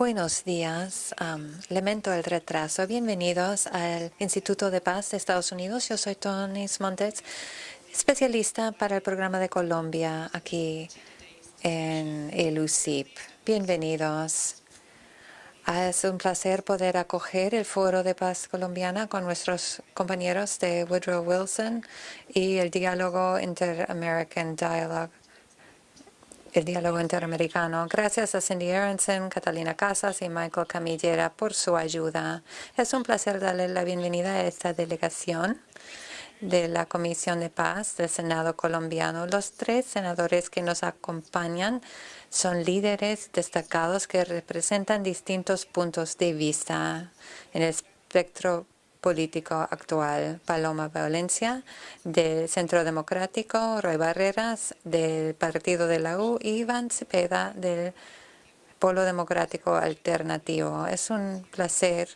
Buenos días. lamento el retraso. Bienvenidos al Instituto de Paz de Estados Unidos. Yo soy Tony Montes, especialista para el programa de Colombia aquí en el UCIP. Bienvenidos. Es un placer poder acoger el Foro de Paz Colombiana con nuestros compañeros de Woodrow Wilson y el diálogo Inter-American Dialogue el diálogo interamericano. Gracias a Cindy Aronson, Catalina Casas y Michael Camillera por su ayuda. Es un placer darle la bienvenida a esta delegación de la Comisión de Paz del Senado colombiano. Los tres senadores que nos acompañan son líderes destacados que representan distintos puntos de vista en el espectro político actual. Paloma Valencia, del Centro Democrático, Roy Barreras, del Partido de la U, y Iván Cepeda, del Polo Democrático Alternativo. Es un placer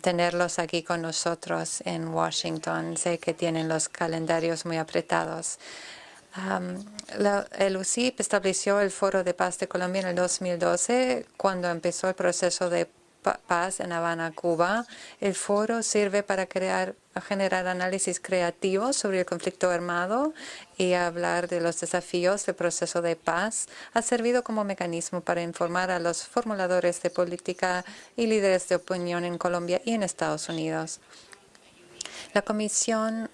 tenerlos aquí con nosotros en Washington. Sé que tienen los calendarios muy apretados. El UCIP estableció el Foro de Paz de Colombia en el 2012, cuando empezó el proceso de Paz en Habana, Cuba. El foro sirve para crear, generar análisis creativos sobre el conflicto armado y hablar de los desafíos del proceso de paz. Ha servido como mecanismo para informar a los formuladores de política y líderes de opinión en Colombia y en Estados Unidos. La Comisión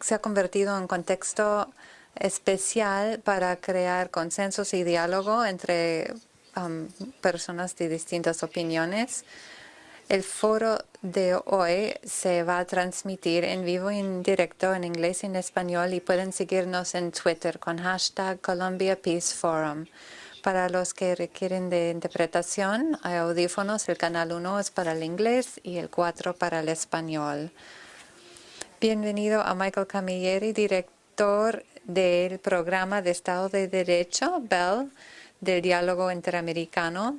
se ha convertido en contexto especial para crear consensos y diálogo entre personas de distintas opiniones. El foro de hoy se va a transmitir en vivo y en directo en inglés y en español y pueden seguirnos en Twitter con hashtag Colombia Peace Forum. Para los que requieren de interpretación, hay audífonos. El canal 1 es para el inglés y el 4 para el español. Bienvenido a Michael Camilleri, director del programa de Estado de Derecho, BELL del diálogo interamericano.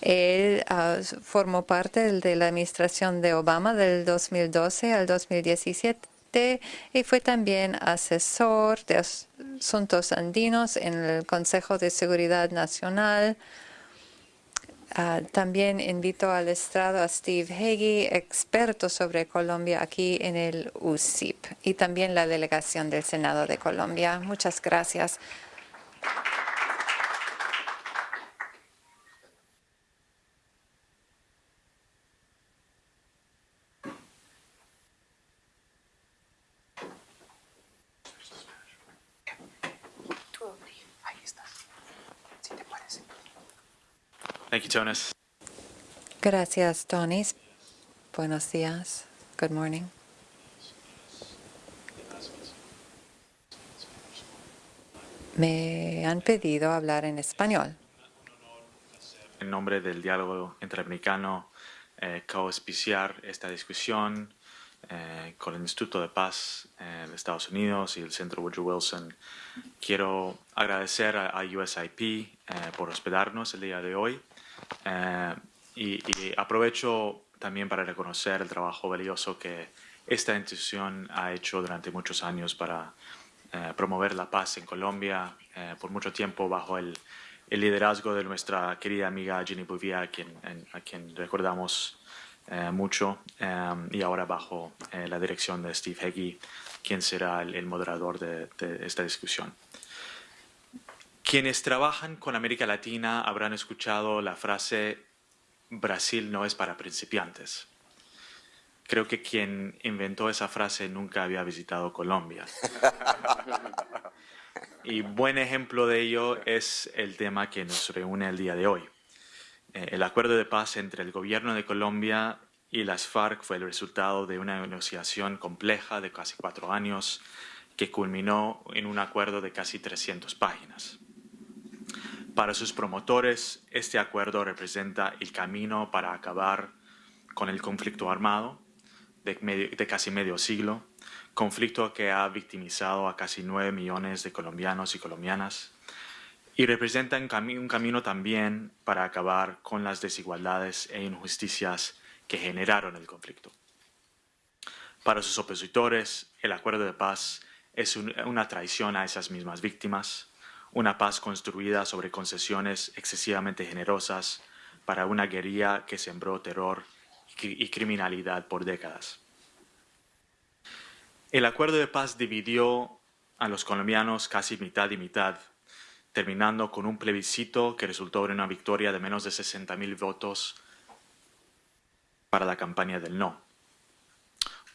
Él ah, formó parte de la administración de Obama del 2012 al 2017 y fue también asesor de asuntos andinos en el Consejo de Seguridad Nacional. Ah, también invito al estrado a Steve Hagee, experto sobre Colombia aquí en el UCIP, y también la delegación del Senado de Colombia. Muchas gracias. Gracias, Tony. Buenos días. Good morning. Me han pedido hablar en español. En nombre del diálogo interamericano, eh, co-auspiciar esta discusión eh, con el Instituto de Paz eh, de Estados Unidos y el Centro Woodrow Wilson. Quiero agradecer a, a USIP eh, por hospedarnos el día de hoy eh, y, aprovecho también para reconocer el trabajo valioso que esta institución ha hecho durante muchos años para eh, promover la paz en Colombia, eh, por mucho tiempo bajo el, liderazgo de nuestra querida amiga Ginny Bouvier, a quien, recordamos mucho, y ahora bajo la dirección de Steve Heggie, quien será el, moderador de esta discusión. Quienes trabajan con América Latina habrán escuchado la frase Brasil no es para principiantes. Creo que quien inventó esa frase nunca había visitado Colombia. Y buen ejemplo de ello es el tema que nos reúne el día de hoy. Eh, el acuerdo de paz entre el gobierno de Colombia y las FARC fue el resultado de una negociación compleja de casi cuatro años que culminó en un acuerdo de casi 300 páginas. Para sus promotores, este acuerdo representa el camino para acabar con el conflicto armado de, casi medio siglo, conflicto que ha victimizado a casi 9 millones de colombianos y colombianas, y representa un, un camino también para acabar con las desigualdades e injusticias que generaron el conflicto. Para sus opositores, el acuerdo de paz es una traición a esas mismas víctimas, una paz construida sobre concesiones excesivamente generosas para una guerrilla que sembró terror y criminalidad por décadas. El acuerdo de paz dividió a los colombianos casi mitad y mitad, terminando con un plebiscito que resultó en una victoria de menos de 60.000 votos para la campaña del no.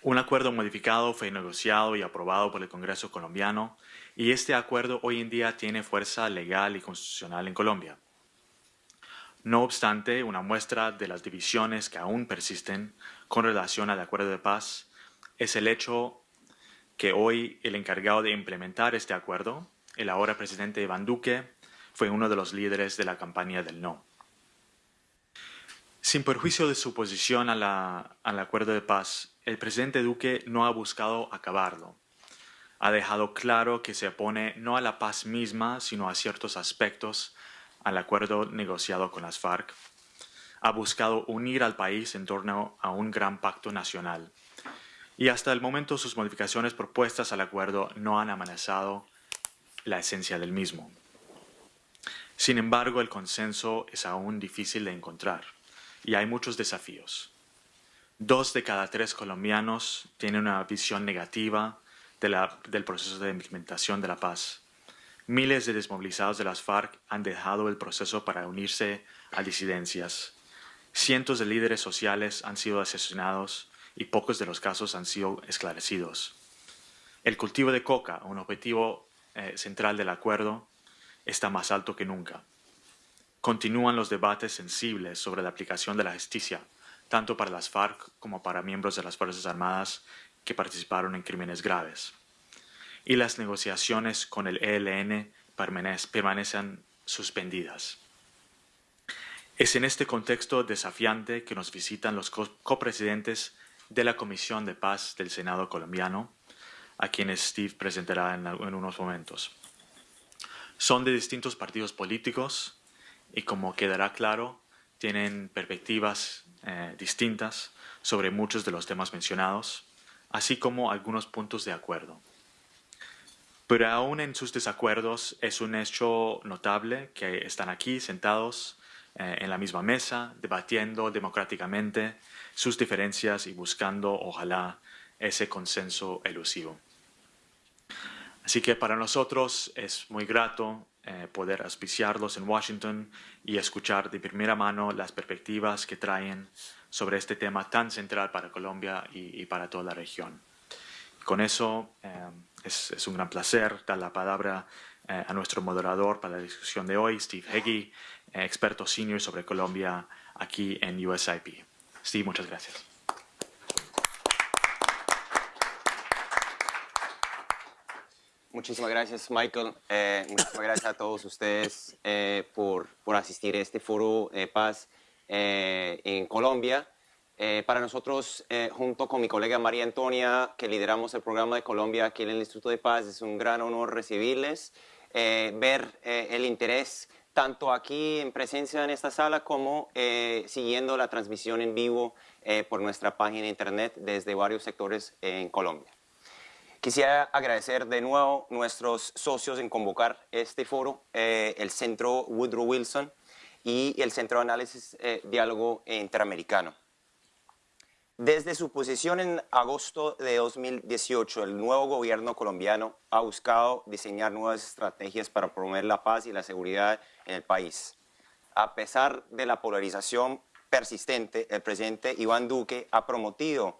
Un acuerdo modificado fue negociado y aprobado por el Congreso colombiano y este acuerdo hoy en día tiene fuerza legal y constitucional en Colombia. No obstante, una muestra de las divisiones que aún persisten con relación al acuerdo de paz es el hecho que hoy el encargado de implementar este acuerdo, el ahora presidente Iván Duque, fue uno de los líderes de la campaña del no. Sin perjuicio de su posición al acuerdo de paz, el presidente Duque no ha buscado acabarlo. Ha dejado claro que se opone no a la paz misma, sino a ciertos aspectos al acuerdo negociado con las FARC, ha buscado unir al país en torno a un gran pacto nacional. Y hasta el momento sus modificaciones propuestas al acuerdo no han amenazado la esencia del mismo. Sin embargo, el consenso es aún difícil de encontrar y hay muchos desafíos. Dos de cada tres colombianos tienen una visión negativa del proceso de implementación de la paz. Miles de desmovilizados de las FARC han dejado el proceso para unirse a disidencias. Cientos de líderes sociales han sido asesinados y pocos de los casos han sido esclarecidos. El cultivo de coca, un objetivo eh, central del acuerdo, está más alto que nunca. Continúan los debates sensibles sobre la aplicación de la justicia, tanto para las FARC como para miembros de las Fuerzas Armadas que participaron en crímenes graves y las negociaciones con el ELN permanecen suspendidas. Es en este contexto desafiante que nos visitan los copresidentes de la Comisión de Paz del Senado colombiano, a quienes Steve presentará en, unos momentos. Son de distintos partidos políticos y, como quedará claro, tienen perspectivas eh, distintas sobre muchos de los temas mencionados, así como algunos puntos de acuerdo. Pero aún en sus desacuerdos es un hecho notable que están aquí sentados eh, en la misma mesa, debatiendo democráticamente sus diferencias y buscando, ojalá, ese consenso elusivo. Así que para nosotros es muy grato eh, poder auspiciarlos en Washington y escuchar de primera mano las perspectivas que traen sobre este tema tan central para Colombia y, para toda la región. Con eso, eh, es, un gran placer dar la palabra eh, a nuestro moderador para la discusión de hoy, Steve Heggie, eh, experto senior sobre Colombia aquí en USIP. Steve, muchas gracias. Muchísimas gracias, Michael. Eh, muchísimas gracias a todos ustedes por, por, asistir a este foro de paz en Colombia. Eh, para nosotros, eh, junto con mi colega María Antonia, que lideramos el programa de Colombia aquí en el Instituto de Paz, es un gran honor recibirles, eh, ver el interés tanto aquí en presencia en esta sala como siguiendo la transmisión en vivo por nuestra página de internet desde varios sectores en Colombia. Quisiera agradecer de nuevo a nuestros socios en convocar este foro, el Centro Woodrow Wilson y el Centro de Análisis Diálogo Interamericano. Desde su posición en agosto de 2018, el nuevo gobierno colombiano ha buscado diseñar nuevas estrategias para promover la paz y la seguridad en el país. A pesar de la polarización persistente, el presidente Iván Duque ha prometido,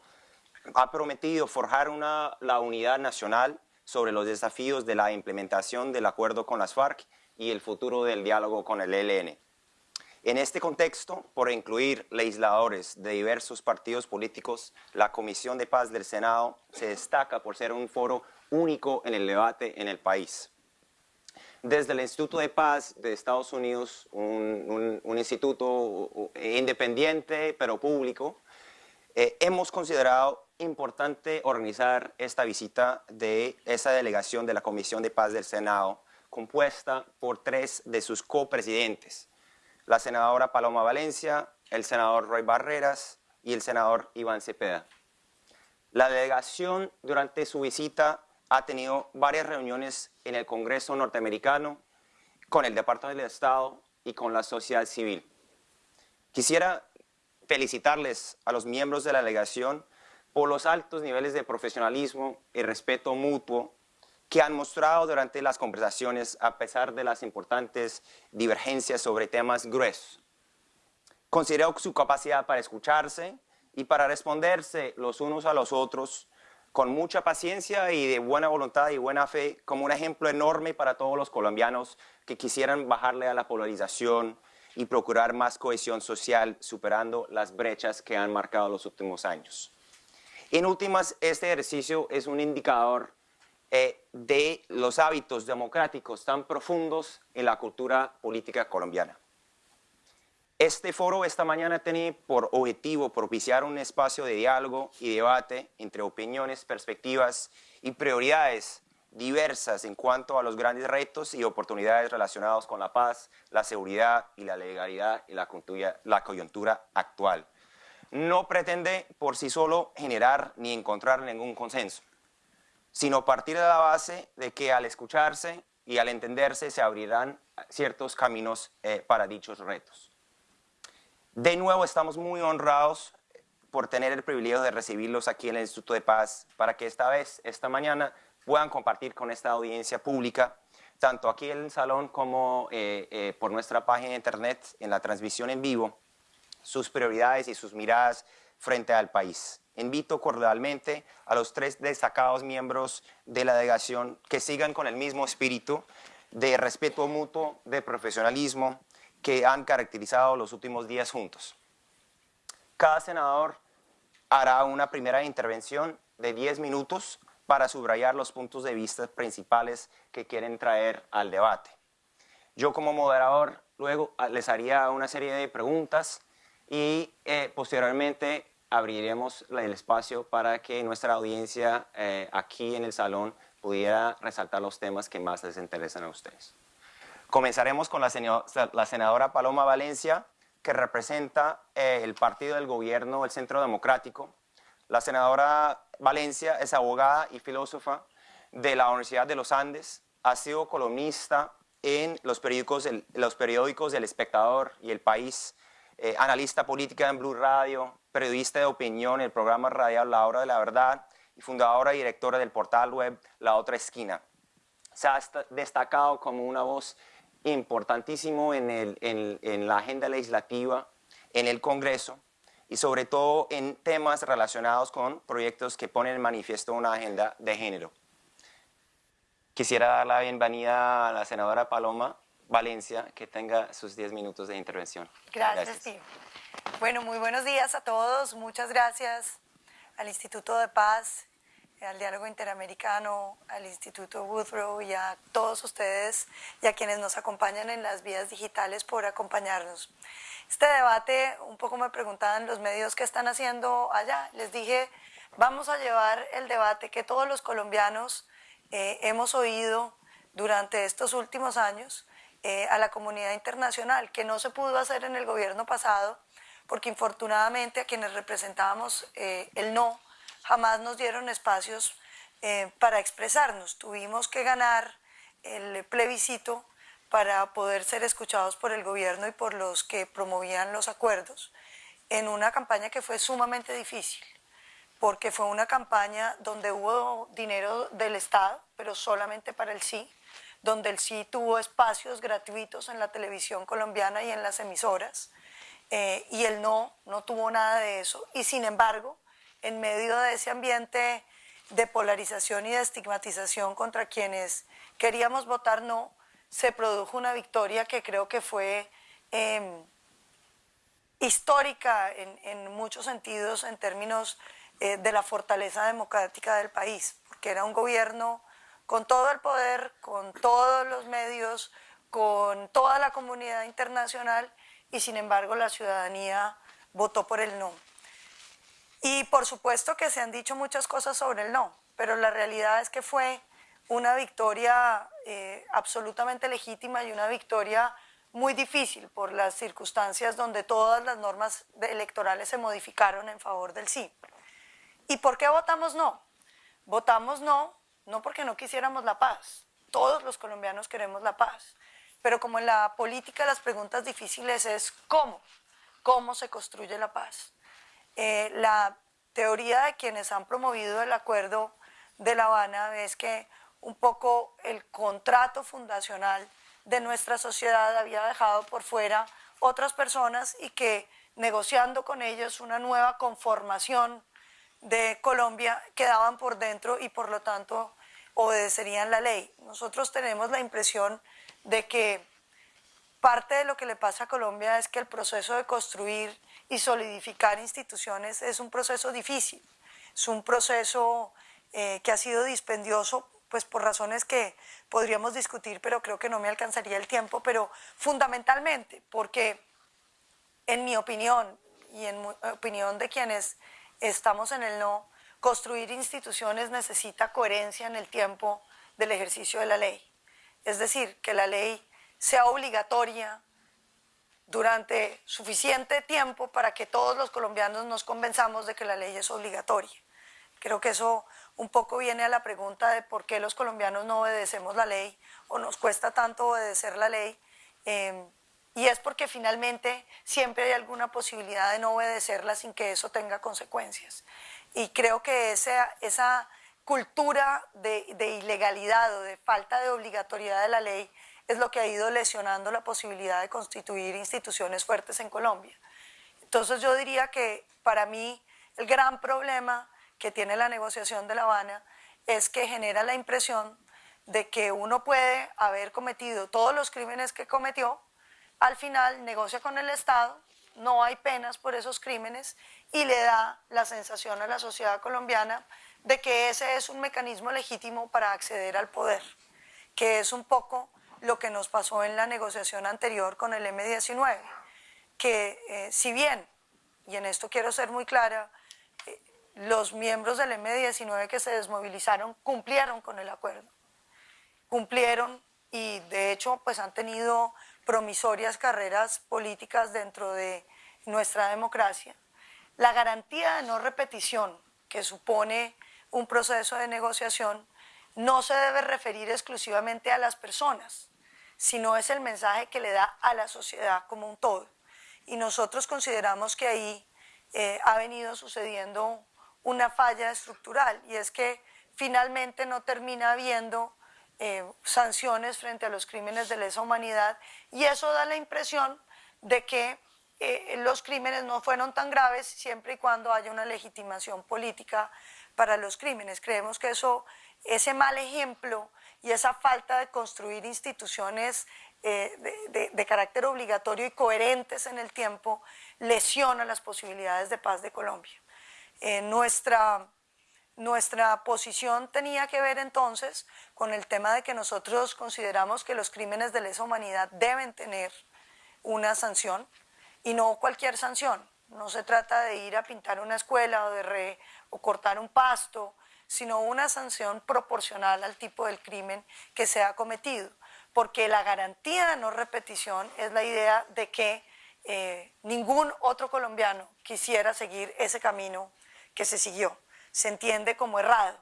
ha prometido forjar una, la unidad nacional sobre los desafíos de la implementación del acuerdo con las FARC y el futuro del diálogo con el ELN. En este contexto, por incluir legisladores de diversos partidos políticos, la Comisión de Paz del Senado se destaca por ser un foro único en el debate en el país. Desde el Instituto de Paz de Estados Unidos, un, instituto independiente pero público, eh, hemos considerado importante organizar esta visita de esa delegación de la Comisión de Paz del Senado, compuesta por tres de sus copresidentes, la senadora Paloma Valencia, el senador Roy Barreras y el senador Iván Cepeda. La delegación durante su visita ha tenido varias reuniones en el Congreso norteamericano con el Departamento del Estado y con la sociedad civil. Quisiera felicitarles a los miembros de la delegación por los altos niveles de profesionalismo y respeto mutuo que han mostrado durante las conversaciones a pesar de las importantes divergencias sobre temas gruesos. Considero su capacidad para escucharse y para responderse los unos a los otros con mucha paciencia y de buena voluntad y buena fe como un ejemplo enorme para todos los colombianos que quisieran bajarle a la polarización y procurar más cohesión social superando las brechas que han marcado los últimos años. En últimas, este ejercicio es un indicador eh, de los hábitos democráticos tan profundos en la cultura política colombiana. Este foro esta mañana tiene por objetivo propiciar un espacio de diálogo y debate entre opiniones, perspectivas y prioridades diversas en cuanto a los grandes retos y oportunidades relacionados con la paz, la seguridad y la legalidad y la coyuntura actual no pretende por sí solo generar ni encontrar ningún consenso, sino partir de la base de que al escucharse y al entenderse se abrirán ciertos caminos eh, para dichos retos. De nuevo estamos muy honrados por tener el privilegio de recibirlos aquí en el Instituto de Paz para que esta vez, esta mañana, puedan compartir con esta audiencia pública, tanto aquí en el salón como eh, eh, por nuestra página de internet en la transmisión en vivo, sus prioridades y sus miradas frente al país. Invito cordialmente a los tres destacados miembros de la delegación que sigan con el mismo espíritu de respeto mutuo, de profesionalismo que han caracterizado los últimos días juntos. Cada senador hará una primera intervención de 10 minutos para subrayar los puntos de vista principales que quieren traer al debate. Yo como moderador luego les haría una serie de preguntas y eh, posteriormente abriremos el espacio para que nuestra audiencia eh, aquí en el salón pudiera resaltar los temas que más les interesan a ustedes. Comenzaremos con la, senadora Paloma Valencia, que representa eh, el partido del gobierno, el Centro Democrático. La senadora Valencia es abogada y filósofa de la Universidad de los Andes, ha sido columnista en los periódicos, los periódicos El Espectador y El País, eh, analista política en Blue Radio, periodista de opinión el programa radial La Hora de la Verdad y fundadora y directora del portal web La Otra Esquina. Se ha destacado como una voz importantísimo en, en la agenda legislativa, en el Congreso y sobre todo en temas relacionados con proyectos que ponen en manifiesto una agenda de género. Quisiera dar la bienvenida a la senadora Paloma Valencia, que tenga sus 10 minutos de intervención. Gracias, Steve. Bueno, muy buenos días a todos. Muchas gracias al Instituto de Paz, al Diálogo Interamericano, al Instituto Woodrow y a todos ustedes y a quienes nos acompañan en las vías digitales por acompañarnos. Este debate, un poco me preguntaban los medios qué están haciendo allá. Les dije, vamos a llevar el debate que todos los colombianos eh, hemos oído durante estos últimos años eh, a la comunidad internacional, que no se pudo hacer en el gobierno pasado, porque infortunadamente a quienes representábamos eh, el no, jamás nos dieron espacios eh, para expresarnos. Tuvimos que ganar el plebiscito para poder ser escuchados por el gobierno y por los que promovían los acuerdos, en una campaña que fue sumamente difícil, porque fue una campaña donde hubo dinero del Estado, pero solamente para el sí, donde el sí tuvo espacios gratuitos en la televisión colombiana y en las emisoras, eh, y el no, no tuvo nada de eso. Y sin embargo, en medio de ese ambiente de polarización y de estigmatización contra quienes queríamos votar no, se produjo una victoria que creo que fue em, histórica en, muchos sentidos en términos eh, de la fortaleza democrática del país, porque era un gobierno con todo el poder, con todos los medios, con toda la comunidad internacional y sin embargo la ciudadanía votó por el no. Y por supuesto que se han dicho muchas cosas sobre el no, pero la realidad es que fue una victoria eh, absolutamente legítima y una victoria muy difícil por las circunstancias donde todas las normas electorales se modificaron en favor del sí. ¿Y por qué votamos no? Votamos no no porque no quisiéramos la paz, todos los colombianos queremos la paz, pero como en la política las preguntas difíciles es cómo, cómo se construye la paz. Eh, la teoría de quienes han promovido el acuerdo de La Habana es que un poco el contrato fundacional de nuestra sociedad había dejado por fuera otras personas y que negociando con ellos una nueva conformación de Colombia quedaban por dentro y por lo tanto obedecerían la ley. Nosotros tenemos la impresión de que parte de lo que le pasa a Colombia es que el proceso de construir y solidificar instituciones es un proceso difícil, es un proceso eh, que ha sido dispendioso pues por razones que podríamos discutir, pero creo que no me alcanzaría el tiempo, pero fundamentalmente porque en mi opinión y en opinión de quienes estamos en el no, construir instituciones necesita coherencia en el tiempo del ejercicio de la ley. Es decir, que la ley sea obligatoria durante suficiente tiempo para que todos los colombianos nos convenzamos de que la ley es obligatoria. Creo que eso un poco viene a la pregunta de por qué los colombianos no obedecemos la ley o nos cuesta tanto obedecer la ley. Em, y es porque finalmente siempre hay alguna posibilidad de no obedecerla sin que eso tenga consecuencias. Y creo que esa, esa cultura de, de ilegalidad o de falta de obligatoriedad de la ley es lo que ha ido lesionando la posibilidad de constituir instituciones fuertes en Colombia. Entonces yo diría que para mí el gran problema que tiene la negociación de La Habana es que genera la impresión de que uno puede haber cometido todos los crímenes que cometió, al final negocia con el Estado, no hay penas por esos crímenes y le da la sensación a la sociedad colombiana de que ese es un mecanismo legítimo para acceder al poder, que es un poco lo que nos pasó en la negociación anterior con el M-19, que eh, si bien, y en esto quiero ser muy clara, los miembros del M-19 que se desmovilizaron cumplieron con el acuerdo. Cumplieron y de hecho pues han tenido promisorias carreras políticas dentro de nuestra democracia. La garantía de no repetición que supone un proceso de negociación no se debe referir exclusivamente a las personas, sino es el mensaje que le da a la sociedad como un todo. Y nosotros consideramos que ahí eh, ha venido sucediendo una falla estructural y es que finalmente no termina habiendo eh, sanciones frente a los crímenes de lesa humanidad y eso da la impresión de que eh, los crímenes no fueron tan graves siempre y cuando haya una legitimación política para los crímenes. Creemos que eso, ese mal ejemplo y esa falta de construir instituciones eh, de, de, carácter obligatorio y coherentes en el tiempo lesiona las posibilidades de paz de Colombia. Eh, nuestra, nuestra posición tenía que ver entonces con el tema de que nosotros consideramos que los crímenes de lesa humanidad deben tener una sanción y no cualquier sanción. No se trata de ir a pintar una escuela o, de o cortar un pasto, sino una sanción proporcional al tipo del crimen que se ha cometido. Porque la garantía de no repetición es la idea de que eh, ningún otro colombiano quisiera seguir ese camino que se siguió. Se entiende como errado,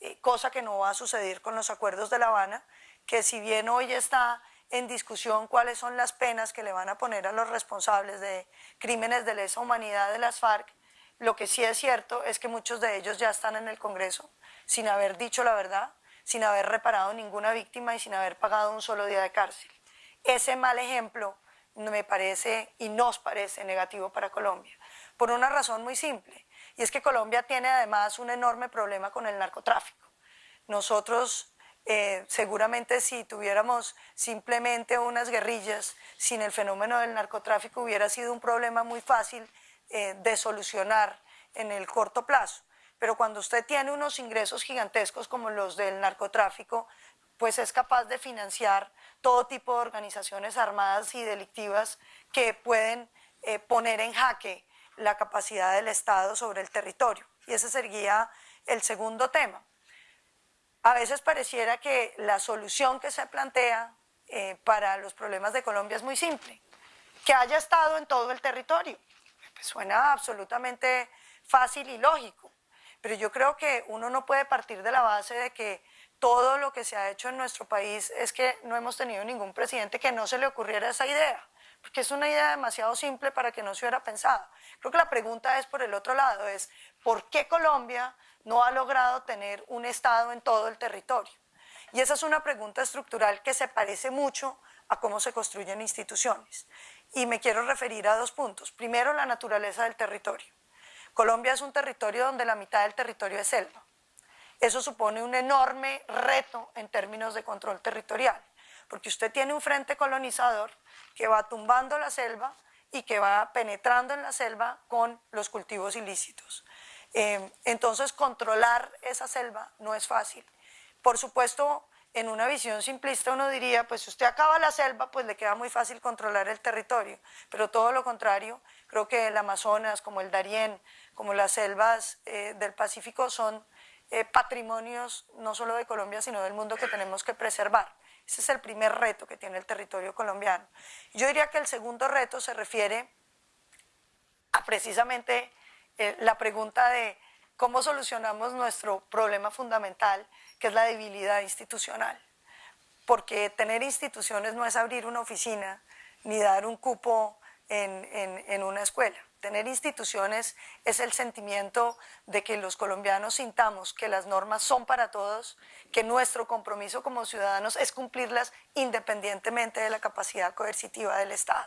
eh, cosa que no va a suceder con los acuerdos de La Habana, que si bien hoy está en discusión cuáles son las penas que le van a poner a los responsables de crímenes de lesa humanidad de las FARC, lo que sí es cierto es que muchos de ellos ya están en el Congreso sin haber dicho la verdad, sin haber reparado ninguna víctima y sin haber pagado un solo día de cárcel. Ese mal ejemplo me parece y nos parece negativo para Colombia, por una razón muy simple. Y es que Colombia tiene además un enorme problema con el narcotráfico. Nosotros eh, seguramente si tuviéramos simplemente unas guerrillas sin el fenómeno del narcotráfico hubiera sido un problema muy fácil eh, de solucionar en el corto plazo. Pero cuando usted tiene unos ingresos gigantescos como los del narcotráfico, pues es capaz de financiar todo tipo de organizaciones armadas y delictivas que pueden eh, poner en jaque la capacidad del Estado sobre el territorio. Y ese sería el segundo tema. A veces pareciera que la solución que se plantea eh, para los problemas de Colombia es muy simple, que haya estado en todo el territorio. Pues suena absolutamente fácil y lógico, pero yo creo que uno no puede partir de la base de que todo lo que se ha hecho en nuestro país es que no hemos tenido ningún presidente que no se le ocurriera esa idea, porque es una idea demasiado simple para que no se hubiera pensado. Creo que la pregunta es por el otro lado, es ¿por qué Colombia no ha logrado tener un Estado en todo el territorio? Y esa es una pregunta estructural que se parece mucho a cómo se construyen instituciones. Y me quiero referir a dos puntos. Primero, la naturaleza del territorio. Colombia es un territorio donde la mitad del territorio es selva. Eso supone un enorme reto en términos de control territorial, porque usted tiene un frente colonizador que va tumbando la selva y que va penetrando en la selva con los cultivos ilícitos. Eh, entonces, controlar esa selva no es fácil. Por supuesto, en una visión simplista uno diría, pues si usted acaba la selva, pues le queda muy fácil controlar el territorio, pero todo lo contrario, creo que el Amazonas, como el Darién, como las selvas eh, del Pacífico son eh, patrimonios no solo de Colombia, sino del mundo que tenemos que preservar. Ese es el primer reto que tiene el territorio colombiano. Yo diría que el segundo reto se refiere a precisamente eh, la pregunta de cómo solucionamos nuestro problema fundamental, que es la debilidad institucional. Porque tener instituciones no es abrir una oficina ni dar un cupo en una escuela. Tener instituciones es el sentimiento de que los colombianos sintamos que las normas son para todos, que nuestro compromiso como ciudadanos es cumplirlas independientemente de la capacidad coercitiva del Estado.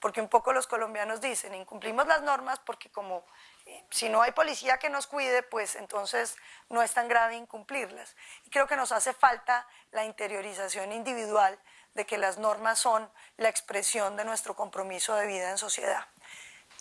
Porque un poco los colombianos dicen, incumplimos las normas porque como eh, si no hay policía que nos cuide, pues entonces no es tan grave incumplirlas. Y creo que nos hace falta la interiorización individual de que las normas son la expresión de nuestro compromiso de vida en sociedad.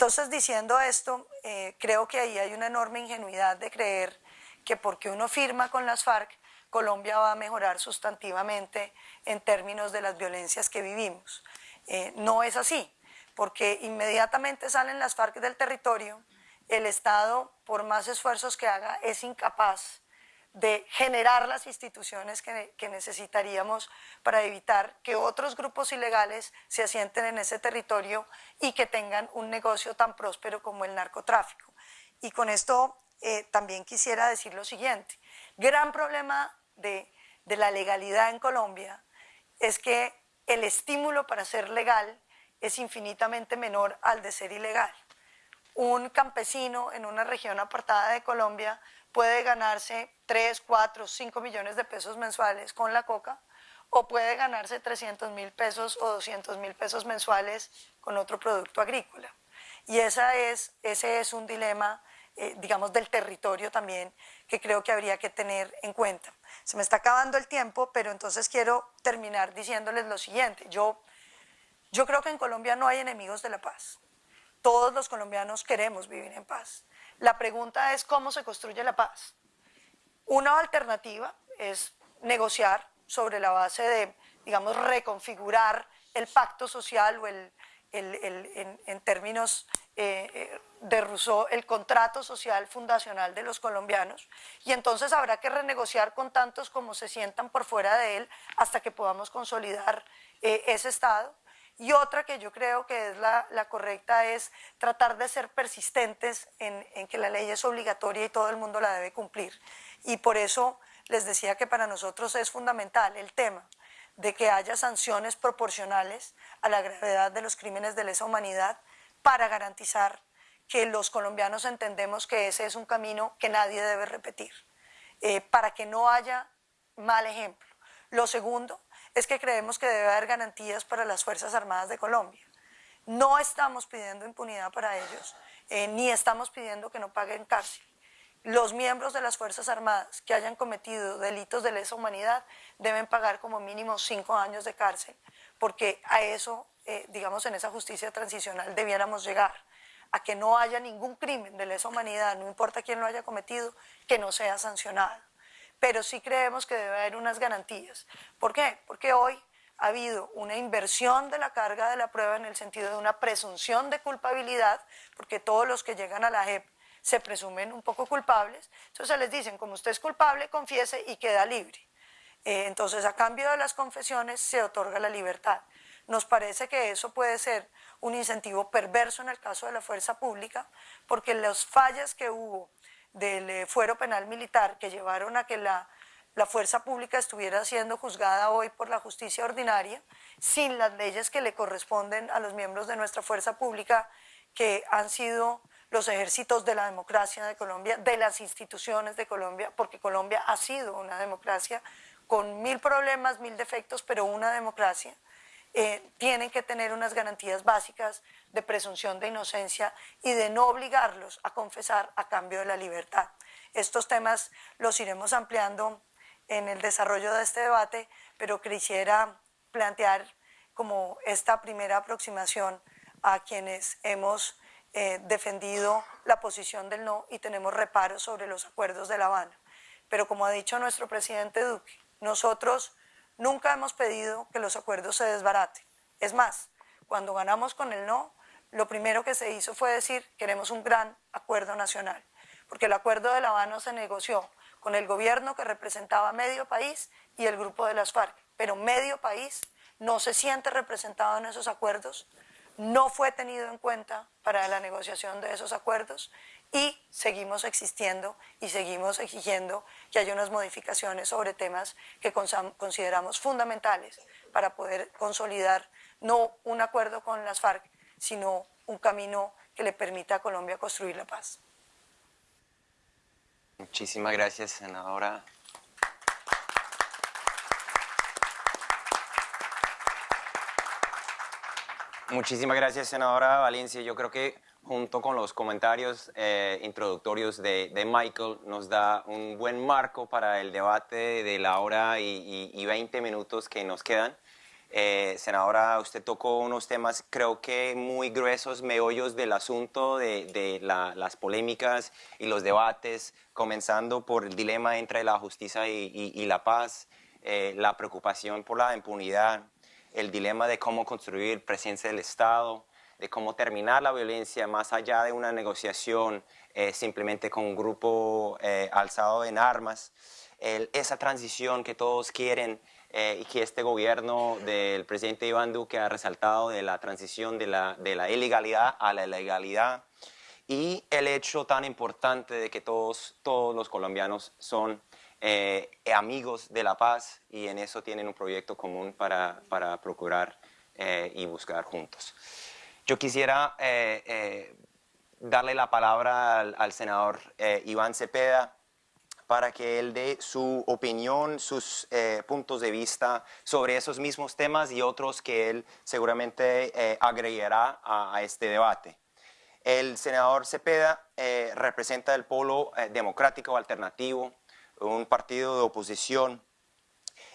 Entonces, diciendo esto, eh, creo que ahí hay una enorme ingenuidad de creer que porque uno firma con las FARC, Colombia va a mejorar sustantivamente en términos de las violencias que vivimos. Eh, no es así, porque inmediatamente salen las FARC del territorio, el Estado, por más esfuerzos que haga, es incapaz de generar las instituciones que, necesitaríamos para evitar que otros grupos ilegales se asienten en ese territorio y que tengan un negocio tan próspero como el narcotráfico. Y con esto eh, también quisiera decir lo siguiente. Gran problema de, de la legalidad en Colombia es que el estímulo para ser legal es infinitamente menor al de ser ilegal. Un campesino en una región apartada de Colombia puede ganarse 3, 4, 5 millones de pesos mensuales con la coca o puede ganarse 300 mil pesos o 200 mil pesos mensuales con otro producto agrícola. Y esa es, ese es un dilema, eh, digamos, del territorio también que creo que habría que tener en cuenta. Se me está acabando el tiempo, pero entonces quiero terminar diciéndoles lo siguiente. Yo, yo creo que en Colombia no hay enemigos de la paz. Todos los colombianos queremos vivir en paz. La pregunta es cómo se construye la paz. Una alternativa es negociar sobre la base de, digamos, reconfigurar el pacto social o el, en, términos eh, eh, de Rousseau, el contrato social fundacional de los colombianos. Y entonces habrá que renegociar con tantos como se sientan por fuera de él hasta que podamos consolidar eh, ese Estado. Y otra que yo creo que es la, correcta es tratar de ser persistentes en, que la ley es obligatoria y todo el mundo la debe cumplir. Y por eso les decía que para nosotros es fundamental el tema de que haya sanciones proporcionales a la gravedad de los crímenes de lesa humanidad para garantizar que los colombianos entendemos que ese es un camino que nadie debe repetir, eh, para que no haya mal ejemplo. Lo segundo es que creemos que debe haber garantías para las Fuerzas Armadas de Colombia. No estamos pidiendo impunidad para ellos, eh, ni estamos pidiendo que no paguen cárcel. Los miembros de las Fuerzas Armadas que hayan cometido delitos de lesa humanidad deben pagar como mínimo cinco años de cárcel, porque a eso, eh, digamos, en esa justicia transicional debiéramos llegar, a que no haya ningún crimen de lesa humanidad, no importa quién lo haya cometido, que no sea sancionado pero sí creemos que debe haber unas garantías. ¿Por qué? Porque hoy ha habido una inversión de la carga de la prueba en el sentido de una presunción de culpabilidad, porque todos los que llegan a la JEP se presumen un poco culpables, entonces les dicen, como usted es culpable, confiese y queda libre. Eh, entonces, a cambio de las confesiones se otorga la libertad. Nos parece que eso puede ser un incentivo perverso en el caso de la fuerza pública, porque las fallas que hubo del eh, fuero penal militar que llevaron a que la, la fuerza pública estuviera siendo juzgada hoy por la justicia ordinaria, sin las leyes que le corresponden a los miembros de nuestra fuerza pública, que han sido los ejércitos de la democracia de Colombia, de las instituciones de Colombia, porque Colombia ha sido una democracia con mil problemas, mil defectos, pero una democracia, eh, tienen que tener unas garantías básicas de presunción de inocencia y de no obligarlos a confesar a cambio de la libertad. Estos temas los iremos ampliando en el desarrollo de este debate, pero quisiera plantear como esta primera aproximación a quienes hemos eh, defendido la posición del no y tenemos reparos sobre los acuerdos de La Habana. Pero como ha dicho nuestro presidente Duque, nosotros nunca hemos pedido que los acuerdos se desbaraten. Es más, cuando ganamos con el no, lo primero que se hizo fue decir queremos un gran acuerdo nacional, porque el acuerdo de La Habana se negoció con el gobierno que representaba medio país y el grupo de las FARC, pero medio país no se siente representado en esos acuerdos, no fue tenido en cuenta para la negociación de esos acuerdos y seguimos existiendo y seguimos exigiendo que haya unas modificaciones sobre temas que consideramos fundamentales para poder consolidar no un acuerdo con las FARC, sino un camino que le permita a Colombia construir la paz. Muchísimas gracias, senadora. Muchísimas gracias, senadora Valencia. Yo creo que junto con los comentarios eh, introductorios de, Michael, nos da un buen marco para el debate de la hora y, 20 minutos que nos quedan. Eh, senadora, usted tocó unos temas creo que muy gruesos, meollos del asunto, de, las polémicas y los debates, comenzando por el dilema entre la justicia y, la paz, eh, la preocupación por la impunidad, el dilema de cómo construir presencia del Estado, de cómo terminar la violencia más allá de una negociación eh, simplemente con un grupo eh, alzado en armas, esa transición que todos quieren eh, y que este gobierno del presidente Iván Duque ha resaltado de la transición de la, de la ilegalidad a la legalidad y el hecho tan importante de que todos, todos los colombianos son eh, amigos de la paz y en eso tienen un proyecto común para, para procurar eh, y buscar juntos. Yo quisiera eh, darle la palabra al, senador Iván Cepeda para que él dé su opinión, sus puntos de vista sobre esos mismos temas y otros que él seguramente agregará a, a, este debate. El senador Cepeda representa el polo democrático alternativo un partido de oposición.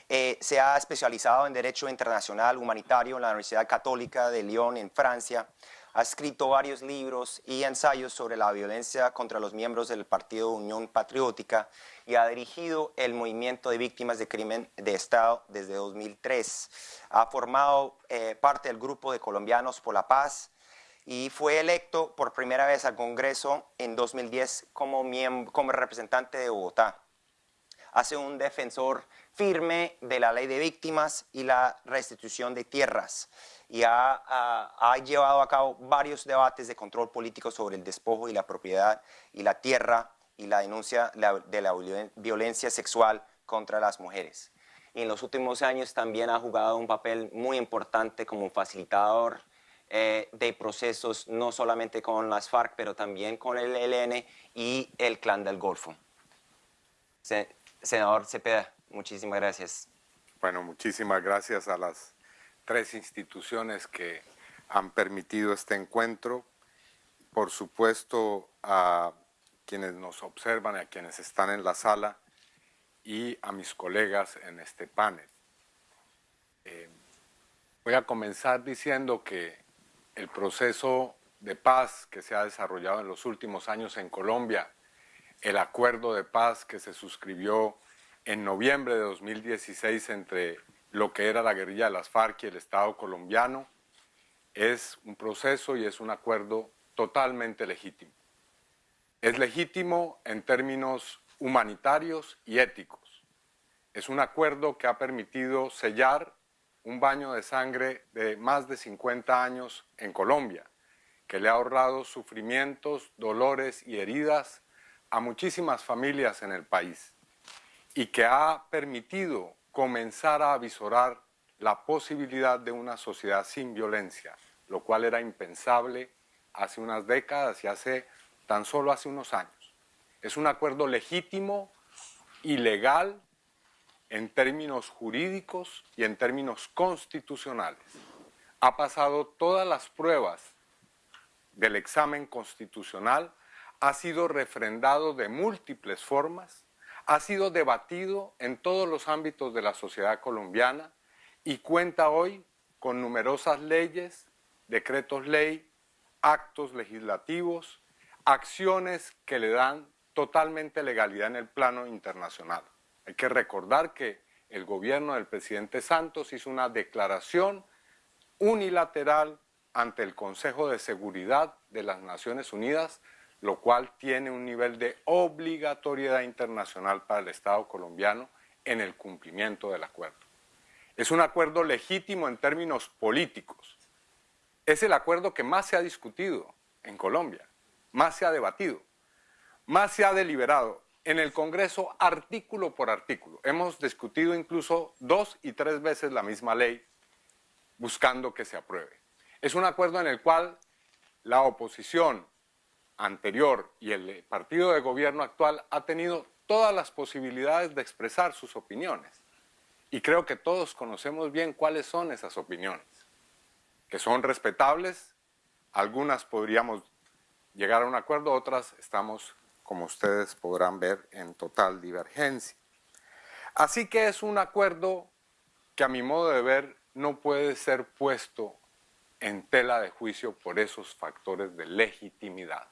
Eh, se ha especializado en Derecho Internacional Humanitario en la Universidad Católica de Lyon, en Francia. Ha escrito varios libros y ensayos sobre la violencia contra los miembros del Partido Unión Patriótica y ha dirigido el movimiento de víctimas de crimen de Estado desde 2003. Ha formado eh, parte del grupo de Colombianos por la Paz y fue electo por primera vez al Congreso en 2010 como, como representante de Bogotá hace un defensor firme de la ley de víctimas y la restitución de tierras y ha, llevado a cabo varios debates de control político sobre el despojo y la propiedad y la tierra y la denuncia de la violencia sexual contra las mujeres. Y en los últimos años también ha jugado un papel muy importante como facilitador eh, de procesos no solamente con las FARC, pero también con el ELN y el Clan del Golfo. Senador Cepeda, muchísimas gracias. Bueno, muchísimas gracias a las tres instituciones que han permitido este encuentro. Por supuesto, a quienes nos observan, a quienes están en la sala y a mis colegas en este panel. Eh, voy a comenzar diciendo que el proceso de paz que se ha desarrollado en los últimos años en Colombia el acuerdo de paz que se suscribió en noviembre de 2016 entre lo que era la guerrilla de las FARC y el Estado colombiano, es un proceso y es un acuerdo totalmente legítimo. Es legítimo en términos humanitarios y éticos. Es un acuerdo que ha permitido sellar un baño de sangre de más de 50 años en Colombia, que le ha ahorrado sufrimientos, dolores y heridas a muchísimas familias en el país y que ha permitido comenzar a avisorar la posibilidad de una sociedad sin violencia, lo cual era impensable hace unas décadas y hace tan solo hace unos años. Es un acuerdo legítimo y legal en términos jurídicos y en términos constitucionales. Ha pasado todas las pruebas del examen constitucional, ha sido refrendado de múltiples formas, ha sido debatido en todos los ámbitos de la sociedad colombiana y cuenta hoy con numerosas leyes, decretos ley, actos legislativos, acciones que le dan totalmente legalidad en el plano internacional. Hay que recordar que el gobierno del presidente Santos hizo una declaración unilateral ante el Consejo de Seguridad de las Naciones Unidas, lo cual tiene un nivel de obligatoriedad internacional para el Estado colombiano en el cumplimiento del acuerdo. Es un acuerdo legítimo en términos políticos. Es el acuerdo que más se ha discutido en Colombia, más se ha debatido, más se ha deliberado en el Congreso artículo por artículo. Hemos discutido incluso dos y tres veces la misma ley buscando que se apruebe. Es un acuerdo en el cual la oposición anterior y el partido de gobierno actual ha tenido todas las posibilidades de expresar sus opiniones. Y creo que todos conocemos bien cuáles son esas opiniones, que son respetables, algunas podríamos llegar a un acuerdo, otras estamos, como ustedes podrán ver, en total divergencia. Así que es un acuerdo que a mi modo de ver no puede ser puesto en tela de juicio por esos factores de legitimidad.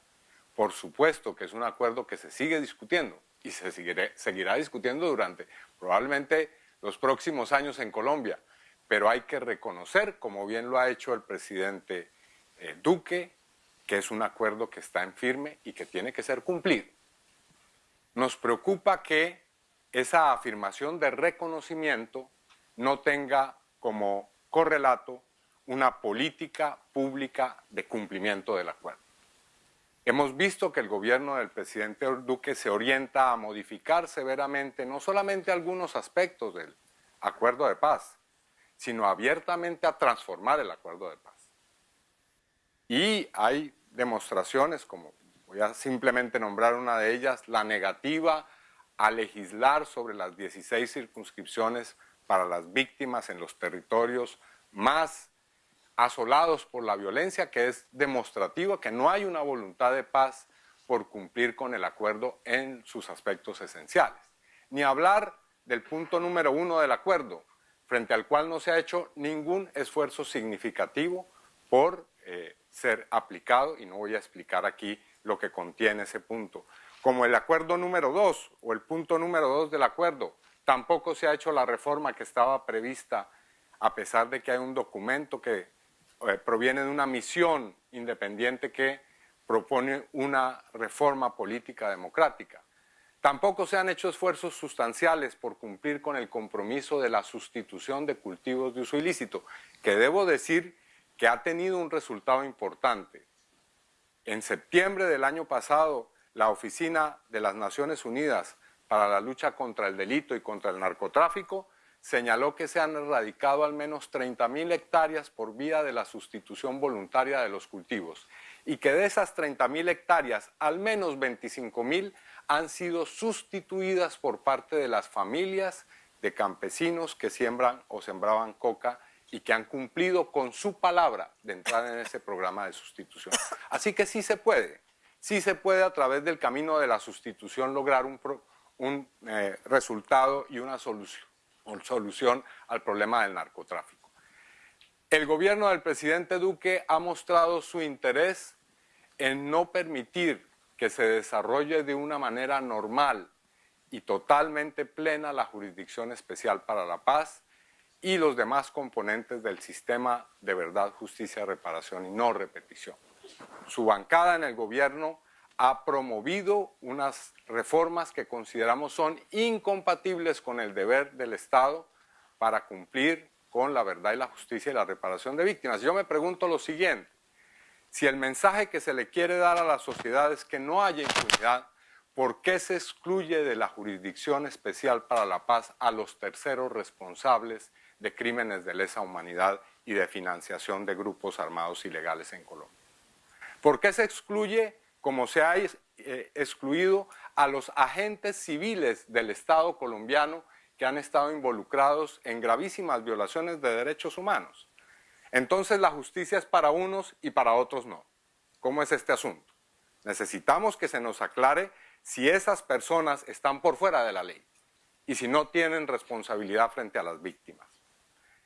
Por supuesto que es un acuerdo que se sigue discutiendo y se seguirá discutiendo durante probablemente los próximos años en Colombia, pero hay que reconocer, como bien lo ha hecho el presidente eh, Duque, que es un acuerdo que está en firme y que tiene que ser cumplido. Nos preocupa que esa afirmación de reconocimiento no tenga como correlato una política pública de cumplimiento del acuerdo. Hemos visto que el gobierno del presidente Duque se orienta a modificar severamente no solamente algunos aspectos del acuerdo de paz, sino abiertamente a transformar el acuerdo de paz. Y hay demostraciones, como voy a simplemente nombrar una de ellas, la negativa a legislar sobre las 16 circunscripciones para las víctimas en los territorios más asolados por la violencia, que es demostrativo que no hay una voluntad de paz por cumplir con el acuerdo en sus aspectos esenciales. Ni hablar del punto número uno del acuerdo, frente al cual no se ha hecho ningún esfuerzo significativo por eh, ser aplicado, y no voy a explicar aquí lo que contiene ese punto. Como el acuerdo número dos o el punto número dos del acuerdo, tampoco se ha hecho la reforma que estaba prevista, a pesar de que hay un documento que eh, proviene de una misión independiente que propone una reforma política democrática. Tampoco se han hecho esfuerzos sustanciales por cumplir con el compromiso de la sustitución de cultivos de uso ilícito, que debo decir que ha tenido un resultado importante. En septiembre del año pasado, la Oficina de las Naciones Unidas para la lucha contra el delito y contra el narcotráfico señaló que se han erradicado al menos 30.000 hectáreas por vía de la sustitución voluntaria de los cultivos y que de esas 30.000 hectáreas, al menos 25.000 han sido sustituidas por parte de las familias de campesinos que siembran o sembraban coca y que han cumplido con su palabra de entrar en ese programa de sustitución. Así que sí se puede, sí se puede a través del camino de la sustitución lograr un, un eh, resultado y una solución solución al problema del narcotráfico. El gobierno del presidente Duque ha mostrado su interés en no permitir que se desarrolle de una manera normal y totalmente plena la Jurisdicción Especial para la Paz y los demás componentes del sistema de verdad, justicia, reparación y no repetición. Su bancada en el gobierno ha promovido unas reformas que consideramos son incompatibles con el deber del Estado para cumplir con la verdad y la justicia y la reparación de víctimas. Yo me pregunto lo siguiente, si el mensaje que se le quiere dar a la sociedad es que no haya impunidad, ¿por qué se excluye de la Jurisdicción Especial para la Paz a los terceros responsables de crímenes de lesa humanidad y de financiación de grupos armados ilegales en Colombia? ¿Por qué se excluye, como se ha eh, excluido, a los agentes civiles del Estado colombiano que han estado involucrados en gravísimas violaciones de derechos humanos? Entonces la justicia es para unos y para otros no. ¿Cómo es este asunto? Necesitamos que se nos aclare si esas personas están por fuera de la ley y si no tienen responsabilidad frente a las víctimas.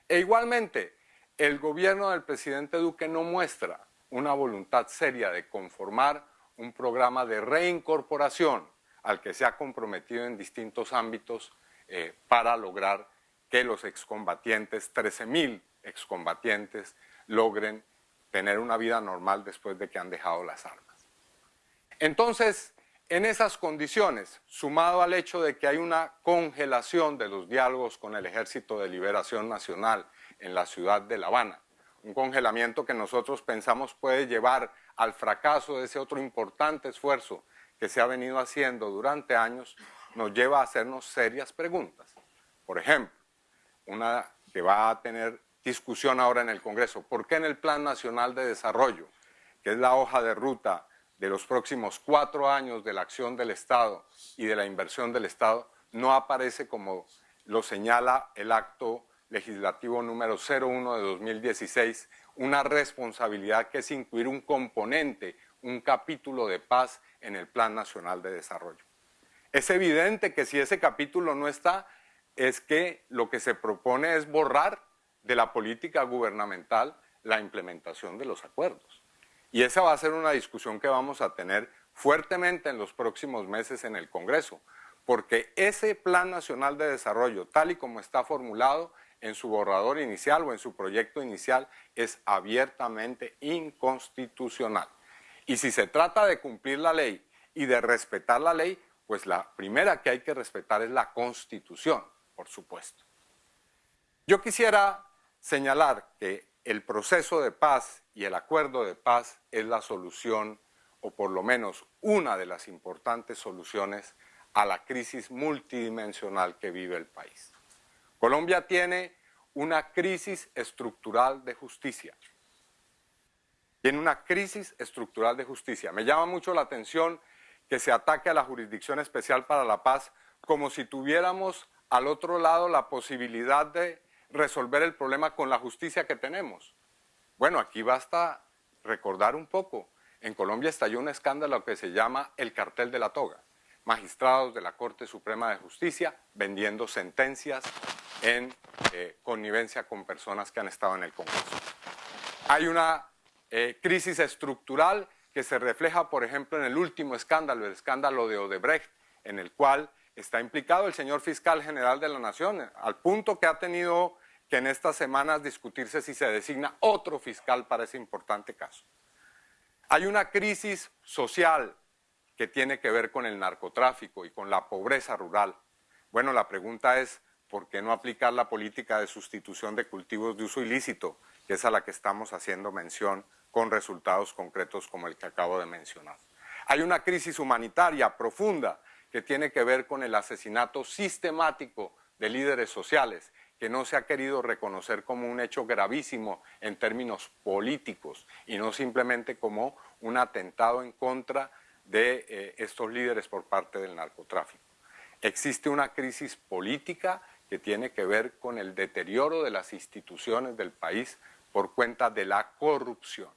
E igualmente, el gobierno del presidente Duque no muestra una voluntad seria de conformar un programa de reincorporación al que se ha comprometido en distintos ámbitos eh, para lograr que los excombatientes, 13.000 excombatientes, logren tener una vida normal después de que han dejado las armas. Entonces, en esas condiciones, sumado al hecho de que hay una congelación de los diálogos con el Ejército de Liberación Nacional en la ciudad de La Habana, un congelamiento que nosotros pensamos puede llevar al fracaso de ese otro importante esfuerzo que se ha venido haciendo durante años, nos lleva a hacernos serias preguntas. Por ejemplo, una que va a tener discusión ahora en el Congreso, ¿por qué en el Plan Nacional de Desarrollo, que es la hoja de ruta de los próximos cuatro años de la acción del Estado y de la inversión del Estado, no aparece como lo señala el acto legislativo número 01 de 2016, una responsabilidad que es incluir un componente, un capítulo de paz en el Plan Nacional de Desarrollo. Es evidente que si ese capítulo no está, es que lo que se propone es borrar de la política gubernamental la implementación de los acuerdos. Y esa va a ser una discusión que vamos a tener fuertemente en los próximos meses en el Congreso, porque ese Plan Nacional de Desarrollo, tal y como está formulado en su borrador inicial o en su proyecto inicial, es abiertamente inconstitucional. Y si se trata de cumplir la ley y de respetar la ley, pues la primera que hay que respetar es la Constitución, por supuesto. Yo quisiera señalar que el proceso de paz y el acuerdo de paz es la solución, o por lo menos una de las importantes soluciones a la crisis multidimensional que vive el país. Colombia tiene una crisis estructural de justicia. Tiene una crisis estructural de justicia. Me llama mucho la atención que se ataque a la Jurisdicción Especial para la Paz como si tuviéramos al otro lado la posibilidad de resolver el problema con la justicia que tenemos. Bueno, aquí basta recordar un poco. En Colombia estalló un escándalo que se llama el cartel de la toga. Magistrados de la Corte Suprema de Justicia vendiendo sentencias en eh, connivencia con personas que han estado en el Congreso. Hay una eh, crisis estructural que se refleja, por ejemplo, en el último escándalo, el escándalo de Odebrecht, en el cual está implicado el señor fiscal general de la Nación, al punto que ha tenido que en estas semanas discutirse si se designa otro fiscal para ese importante caso. Hay una crisis social que tiene que ver con el narcotráfico y con la pobreza rural. Bueno, la pregunta es, ¿por qué no aplicar la política de sustitución de cultivos de uso ilícito, que es a la que estamos haciendo mención con resultados concretos como el que acabo de mencionar? Hay una crisis humanitaria profunda que tiene que ver con el asesinato sistemático de líderes sociales que no se ha querido reconocer como un hecho gravísimo en términos políticos y no simplemente como un atentado en contra de eh, estos líderes por parte del narcotráfico. Existe una crisis política que tiene que ver con el deterioro de las instituciones del país por cuenta de la corrupción.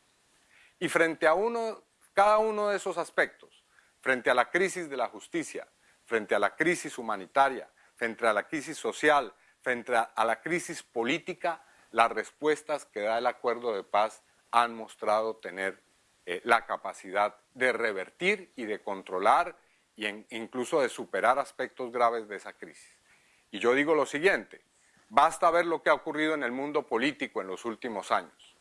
Y frente a uno, cada uno de esos aspectos, frente a la crisis de la justicia, frente a la crisis humanitaria, frente a la crisis social, frente a la crisis política, las respuestas que da el acuerdo de paz han mostrado tener eh, la capacidad de revertir y de controlar e incluso de superar aspectos graves de esa crisis. Y yo digo lo siguiente, basta ver lo que ha ocurrido en el mundo político en los últimos años.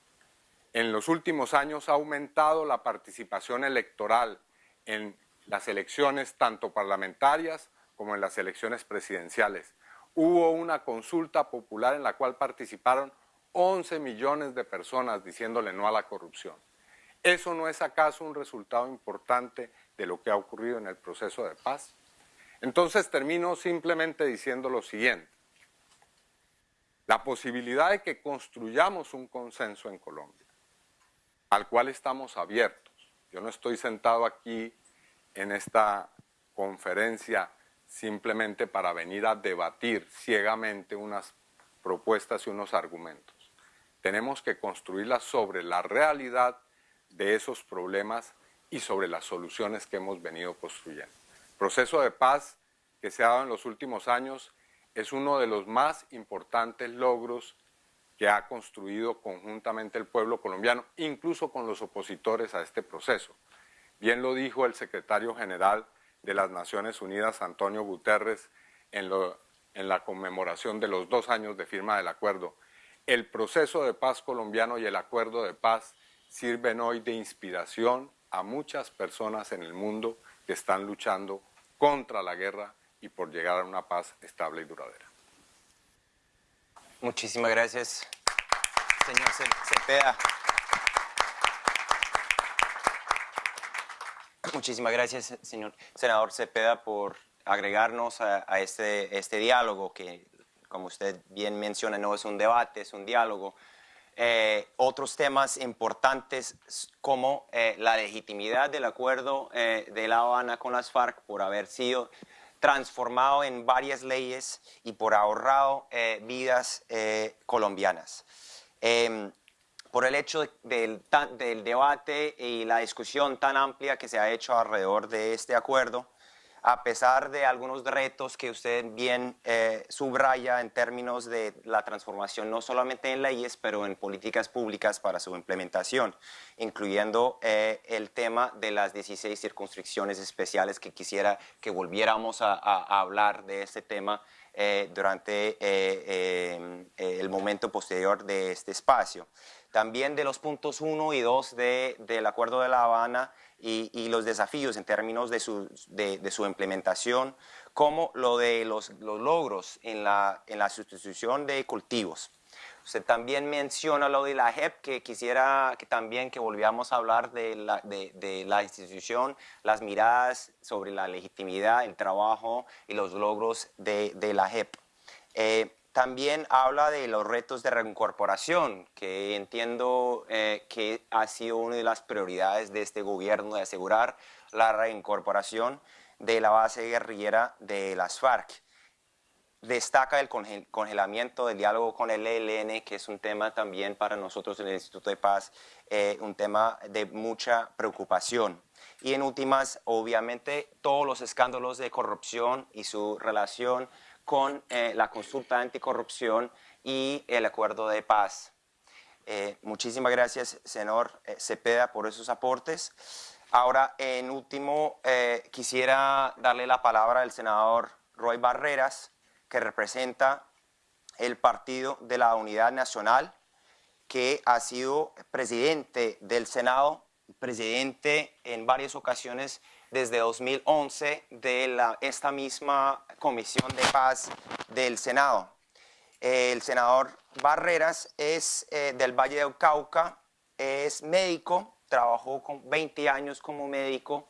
En los últimos años ha aumentado la participación electoral en las elecciones tanto parlamentarias como en las elecciones presidenciales hubo una consulta popular en la cual participaron 11 millones de personas diciéndole no a la corrupción. ¿Eso no es acaso un resultado importante de lo que ha ocurrido en el proceso de paz. Entonces termino simplemente diciendo lo siguiente. La posibilidad de que construyamos un consenso en Colombia, al cual estamos abiertos. Yo no estoy sentado aquí en esta conferencia simplemente para venir a debatir ciegamente unas propuestas y unos argumentos. Tenemos que construirlas sobre la realidad de esos problemas y sobre las soluciones que hemos venido construyendo. El proceso de paz que se ha dado en los últimos años es uno de los más importantes logros que ha construido conjuntamente el pueblo colombiano, incluso con los opositores a este proceso. Bien lo dijo el secretario general de las Naciones Unidas, Antonio Guterres, en, en la conmemoración de los dos años de firma del acuerdo. El proceso de paz colombiano y el acuerdo de paz sirven hoy de inspiración a muchas personas en el mundo que están luchando contra la guerra y por llegar a una paz estable y duradera. Muchísimas gracias, señor Cepeda. Muchísimas gracias, señor senador Cepeda, por agregarnos a, este, este diálogo que, como usted bien menciona, no es un debate, es un diálogo. Eh, otros temas importantes como eh, la legitimidad del acuerdo eh, de La Habana con las FARC por haber sido transformado en varias leyes y por ahorrado vidas colombianas. Em, por el hecho del, del, debate y la discusión tan amplia que se ha hecho alrededor de este acuerdo, a pesar de algunos retos que usted bien eh, subraya en términos de la transformación no solamente en leyes, pero en políticas públicas para su implementación, incluyendo eh, el tema de las 16 circunscripciones especiales que quisiera que volviéramos a, hablar de este tema eh, durante el momento posterior de este espacio. También de los puntos 1 y 2 del Acuerdo de La Habana, y, los desafíos en términos de su, de, su implementación, como lo de los, los logros en la, en la, sustitución de cultivos. Usted también menciona lo de la JEP, que quisiera también que volviéramos a hablar de la, de, la institución, las miradas sobre la legitimidad, el trabajo y los logros de, la JEP. Eh, también habla de los retos de reincorporación, que entiendo eh, que ha sido una de las prioridades de este gobierno de asegurar la reincorporación de la base guerrillera de las FARC. Destaca el congelamiento del diálogo con el ELN, que es un tema también para nosotros en el Instituto de Paz, eh, un tema de mucha preocupación. Y en últimas, obviamente, todos los escándalos de corrupción y su relación con eh, la consulta anticorrupción y el acuerdo de paz. Eh, muchísimas gracias, senador eh, Cepeda, por esos aportes. Ahora, en último, quisiera darle la palabra al senador Roy Barreras, que representa el Partido de la Unidad Nacional, que ha sido presidente del Senado, presidente en varias ocasiones desde 2011 de la, esta misma Comisión de Paz del Senado. El senador Barreras es eh, del Valle de Cauca, es médico, trabajó con 20 años como médico.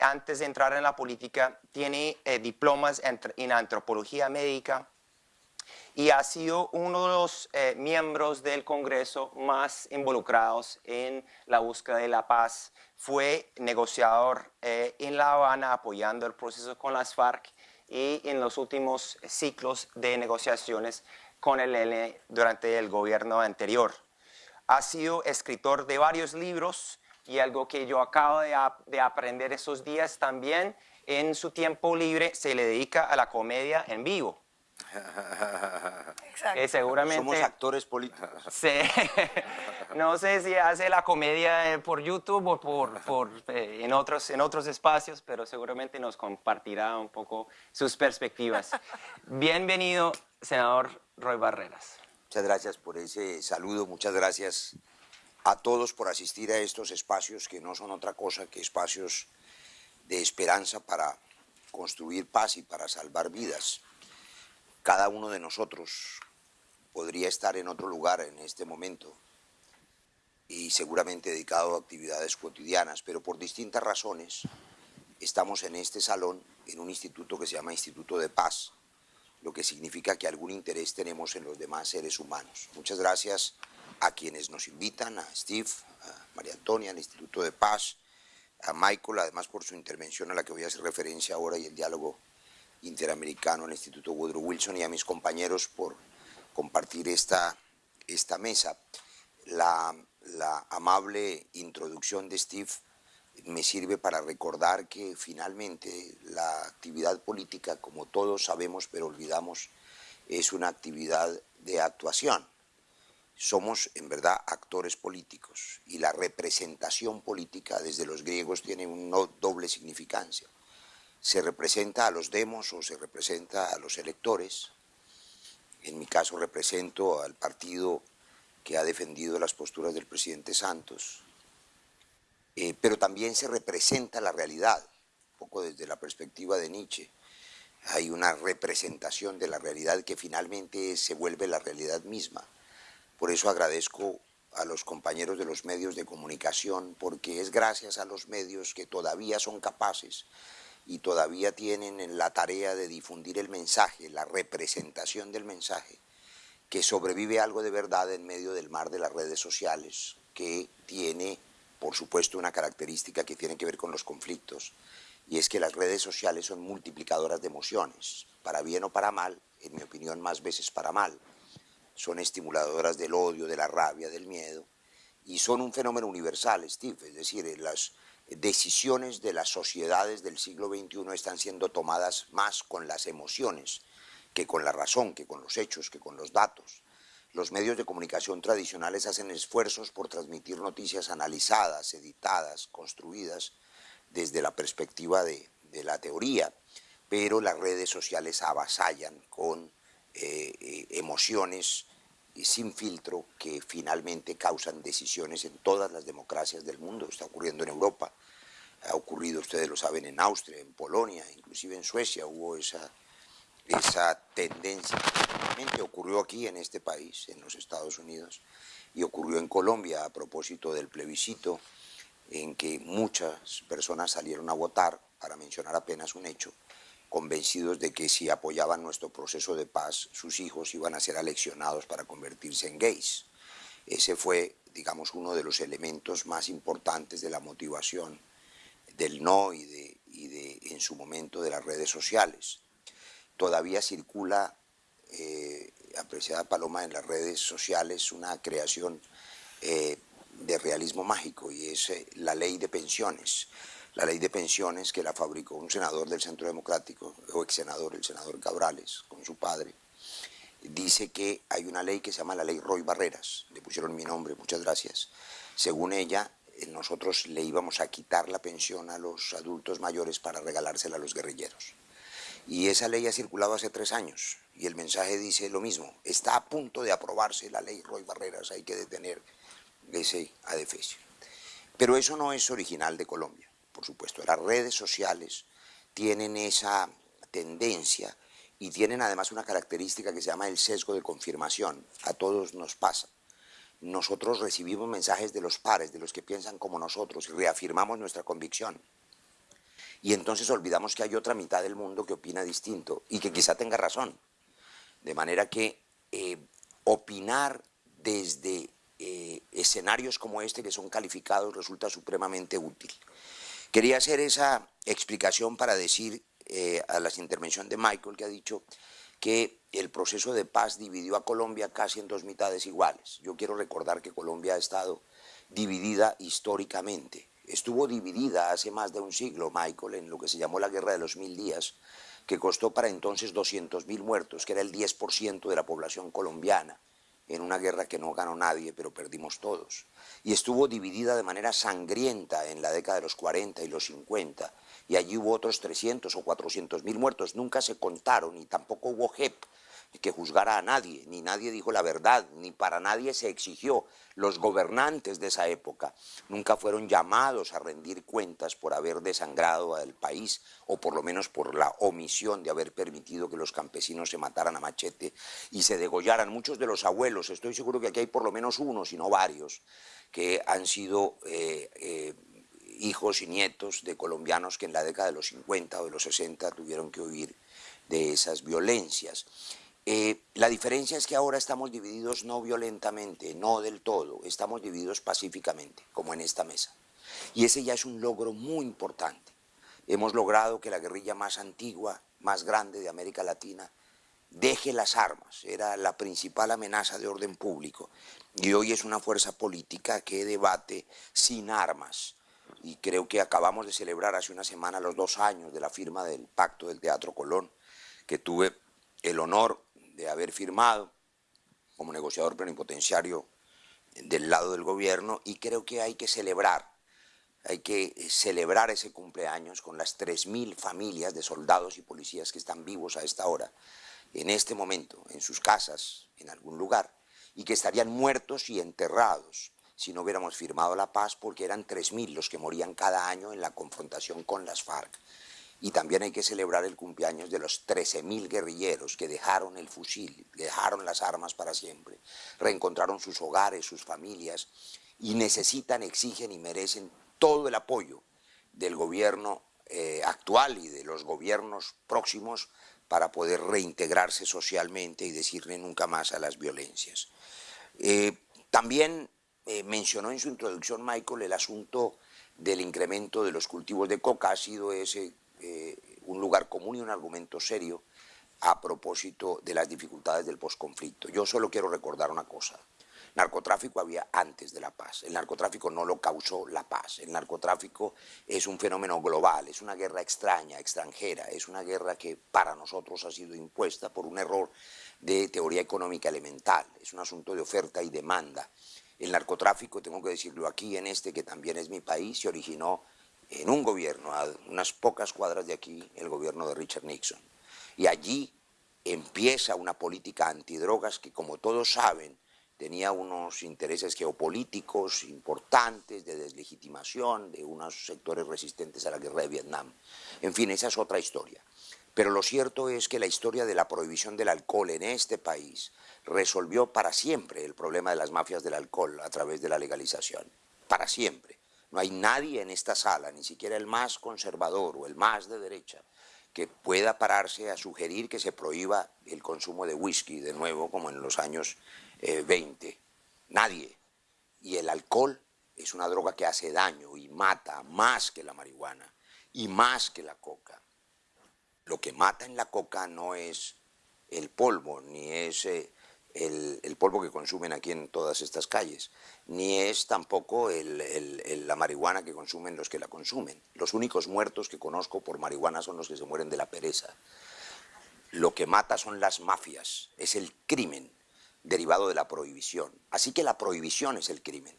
Antes de entrar en la política, tiene eh, diplomas en antropología médica, y ha sido uno de los eh, miembros del Congreso más involucrados en la búsqueda de la paz. Fue negociador eh, en La Habana apoyando el proceso con las FARC y en los últimos ciclos de negociaciones con el ELN durante el gobierno anterior. Ha sido escritor de varios libros y algo que yo acabo de, de aprender esos días también, en su tiempo libre se le dedica a la comedia en vivo. Exacto. seguramente, Somos actores políticos. no sé si hace la comedia eh, por YouTube o por, por eh, en, otros, en otros espacios, pero seguramente nos compartirá un poco sus perspectivas. Bienvenido, senador Roy Barreras. Muchas gracias por ese saludo, muchas gracias a todos por asistir a estos espacios que no son otra cosa que espacios de esperanza para construir paz y para salvar vidas. Cada uno de nosotros podría estar en otro lugar en este momento y seguramente dedicado a actividades cotidianas, pero por distintas razones estamos en este salón en un instituto que se llama Instituto de Paz, lo que significa que algún interés tenemos en los demás seres humanos. Muchas gracias a quienes nos invitan, a Steve, a María Antonia, al Instituto de Paz, a Michael, además por su intervención a la que voy a hacer referencia ahora y el diálogo interamericano al Instituto Woodrow Wilson y a mis compañeros por compartir esta, esta mesa. La, la amable introducción de Steve me sirve para recordar que finalmente la actividad política, como todos sabemos pero olvidamos, es una actividad de actuación. Somos en verdad actores políticos y la representación política desde los griegos tiene una doble significancia. Se representa a los demos o se representa a los electores. En mi caso represento al partido que ha defendido las posturas del presidente Santos, eh, pero también se representa la realidad, un poco desde la perspectiva de Nietzsche. Hay una representación de la realidad que finalmente se vuelve la realidad misma. Por eso agradezco a los compañeros de los medios de comunicación, porque es gracias a los medios que todavía son capaces y todavía tienen la tarea de difundir el mensaje, la representación del mensaje, que sobrevive algo de verdad en medio del mar de las redes sociales, que tiene por supuesto, una característica que tiene que ver con los conflictos, y es que las redes sociales son multiplicadoras de emociones, para bien o para mal, en mi opinión más veces para mal. Son estimuladoras del odio, de la rabia, del miedo, y son un fenómeno universal, Steve, es decir, las decisiones de las sociedades del siglo XXI están siendo tomadas más con las emociones que con la razón, que con los hechos, que con los datos. Los medios de comunicación tradicionales hacen esfuerzos por transmitir noticias analizadas, editadas, construidas desde la perspectiva de, la teoría, pero las redes sociales avasallan con eh, eh, emociones sin filtro que finalmente causan decisiones en todas las democracias del mundo. Está ocurriendo en Europa, ha ocurrido, ustedes lo saben, en Austria, en Polonia, inclusive en Suecia hubo esa esa tendencia. ocurrió aquí en este país, en los Estados Unidos, y ocurrió en Colombia a propósito del plebiscito en que muchas personas salieron a votar, para mencionar apenas un hecho, convencidos de que si apoyaban nuestro proceso de paz, sus hijos iban a ser aleccionados para convertirse en gays. Ese fue, digamos, uno de los elementos más importantes de la motivación del no y de, y de en su momento, de las redes sociales todavía circula, eh, apreciada Paloma, en las redes sociales una creación eh, de realismo mágico y es eh, la ley de pensiones. La ley de pensiones que la fabricó un senador del Centro Democrático, o ex senador, el senador Cabrales, con su padre, dice que hay una ley que se llama la ley Roy Barreras, le pusieron mi nombre, muchas gracias. Según ella, nosotros le íbamos a quitar la pensión a los adultos mayores para regalársela a los guerrilleros. Y esa ley ha circulado hace tres años y el mensaje dice lo mismo. Está a punto de aprobarse la ley Roy Barreras, hay que detener ese adefesio. Pero eso no es original de Colombia, por supuesto. Las redes sociales tienen esa tendencia y tienen además una característica que se llama el sesgo de confirmación. A todos nos pasa. Nosotros recibimos mensajes de los pares, de los que piensan como nosotros y reafirmamos nuestra convicción y entonces olvidamos que hay otra mitad del mundo que opina distinto y que quizá tenga razón. De manera que eh, opinar desde eh, escenarios como este que son calificados resulta supremamente útil. Quería hacer esa explicación para decir eh, a la intervención de Michael que ha dicho que el proceso de paz dividió a Colombia casi en dos mitades iguales. Yo quiero recordar que Colombia ha estado dividida históricamente estuvo dividida hace más de un siglo, Michael, en lo que se llamó la Guerra de los Mil Días, que costó para entonces 200.000 muertos, que era el 10% de la población colombiana, en una guerra que no ganó nadie, pero perdimos todos. Y estuvo dividida de manera sangrienta en la década de los 40 y los 50, y allí hubo otros 300 o 400 mil muertos, nunca se contaron, y tampoco hubo JEP, que juzgara a nadie, ni nadie dijo la verdad, ni para nadie se exigió. Los gobernantes de esa época nunca fueron llamados a rendir cuentas por haber desangrado al país o por lo menos por la omisión de haber permitido que los campesinos se mataran a machete y se degollaran. Muchos de los abuelos, estoy seguro que aquí hay por lo menos uno, si no varios, que han sido eh, eh, hijos y nietos de colombianos que en la década de los 50 o de los 60 tuvieron que huir de esas violencias. Eh, la diferencia es que ahora estamos divididos no violentamente, no del todo, estamos divididos pacíficamente, como en esta mesa. Y ese ya es un logro muy importante. Hemos logrado que la guerrilla más antigua, más grande de América Latina, deje las armas, era la principal amenaza de orden público, y hoy es una fuerza política que debate sin armas. Y creo que acabamos de celebrar hace una semana los dos años de la firma del Pacto del Teatro Colón, que tuve el honor de haber firmado como negociador plenipotenciario del lado del gobierno, y creo que hay que celebrar hay que celebrar ese cumpleaños con las 3.000 familias de soldados y policías que están vivos a esta hora, en este momento, en sus casas, en algún lugar, y que estarían muertos y enterrados si no hubiéramos firmado la paz, porque eran 3.000 los que morían cada año en la confrontación con las FARC. Y también hay que celebrar el cumpleaños de los 13.000 guerrilleros que dejaron el fusil, dejaron las armas para siempre, reencontraron sus hogares, sus familias, y necesitan, exigen y merecen todo el apoyo del gobierno eh, actual y de los gobiernos próximos para poder reintegrarse socialmente y decirle nunca más a las violencias. Eh, también eh, mencionó en su introducción, Michael, el asunto del incremento de los cultivos de coca. Ha sido ese eh, un lugar común y un argumento serio a propósito de las dificultades del posconflicto. Yo solo quiero recordar una cosa. Narcotráfico había antes de la paz. El narcotráfico no lo causó la paz. El narcotráfico es un fenómeno global, es una guerra extraña, extranjera, es una guerra que para nosotros ha sido impuesta por un error de teoría económica elemental. Es un asunto de oferta y demanda. El narcotráfico, tengo que decirlo aquí en este que también es mi país, se originó en un gobierno, a unas pocas cuadras de aquí, el gobierno de Richard Nixon. Y allí empieza una política antidrogas que, como todos saben, tenía unos intereses geopolíticos importantes de deslegitimación de unos sectores resistentes a la guerra de Vietnam. En fin, esa es otra historia. Pero lo cierto es que la historia de la prohibición del alcohol en este país resolvió para siempre el problema de las mafias del alcohol a través de la legalización. Para siempre. No hay nadie en esta sala, ni siquiera el más conservador o el más de derecha, que pueda pararse a sugerir que se prohíba el consumo de whisky de nuevo, como en los años 20. Eh, Nadie. Y el alcohol es una droga que hace daño y mata más que la marihuana y más que la coca. Lo que mata en la coca no es el polvo, ni es eh, el, polvo que consumen aquí en todas estas calles, ni es tampoco la marihuana que consumen los que la consumen. Los únicos muertos que conozco por marihuana son los que se mueren de la pereza. Lo que mata son las mafias, es el crimen derivado de la prohibición. Así que la prohibición es el crimen.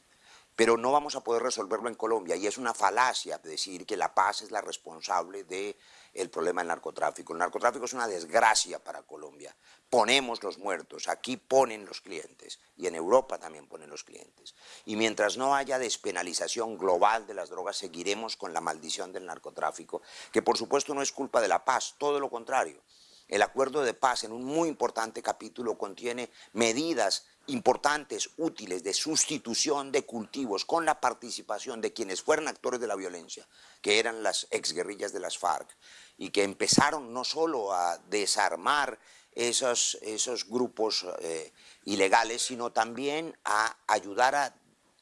Pero no vamos a poder resolverlo en Colombia y es una falacia decir que la paz es la responsable del el problema del narcotráfico. El narcotráfico es una desgracia para Colombia. Ponemos los muertos, aquí ponen los clientes y en Europa también ponen los clientes. Y mientras no haya despenalización global de las drogas, seguiremos con la maldición del narcotráfico, que por supuesto no es culpa de la paz, todo lo contrario. El acuerdo de paz en un muy importante capítulo contiene medidas importantes, útiles, de sustitución de cultivos con la participación de quienes fueron actores de la violencia, que eran las exguerrillas de las FARC, y que empezaron no solo a desarmar esos, esos grupos eh, ilegales, sino también a ayudar a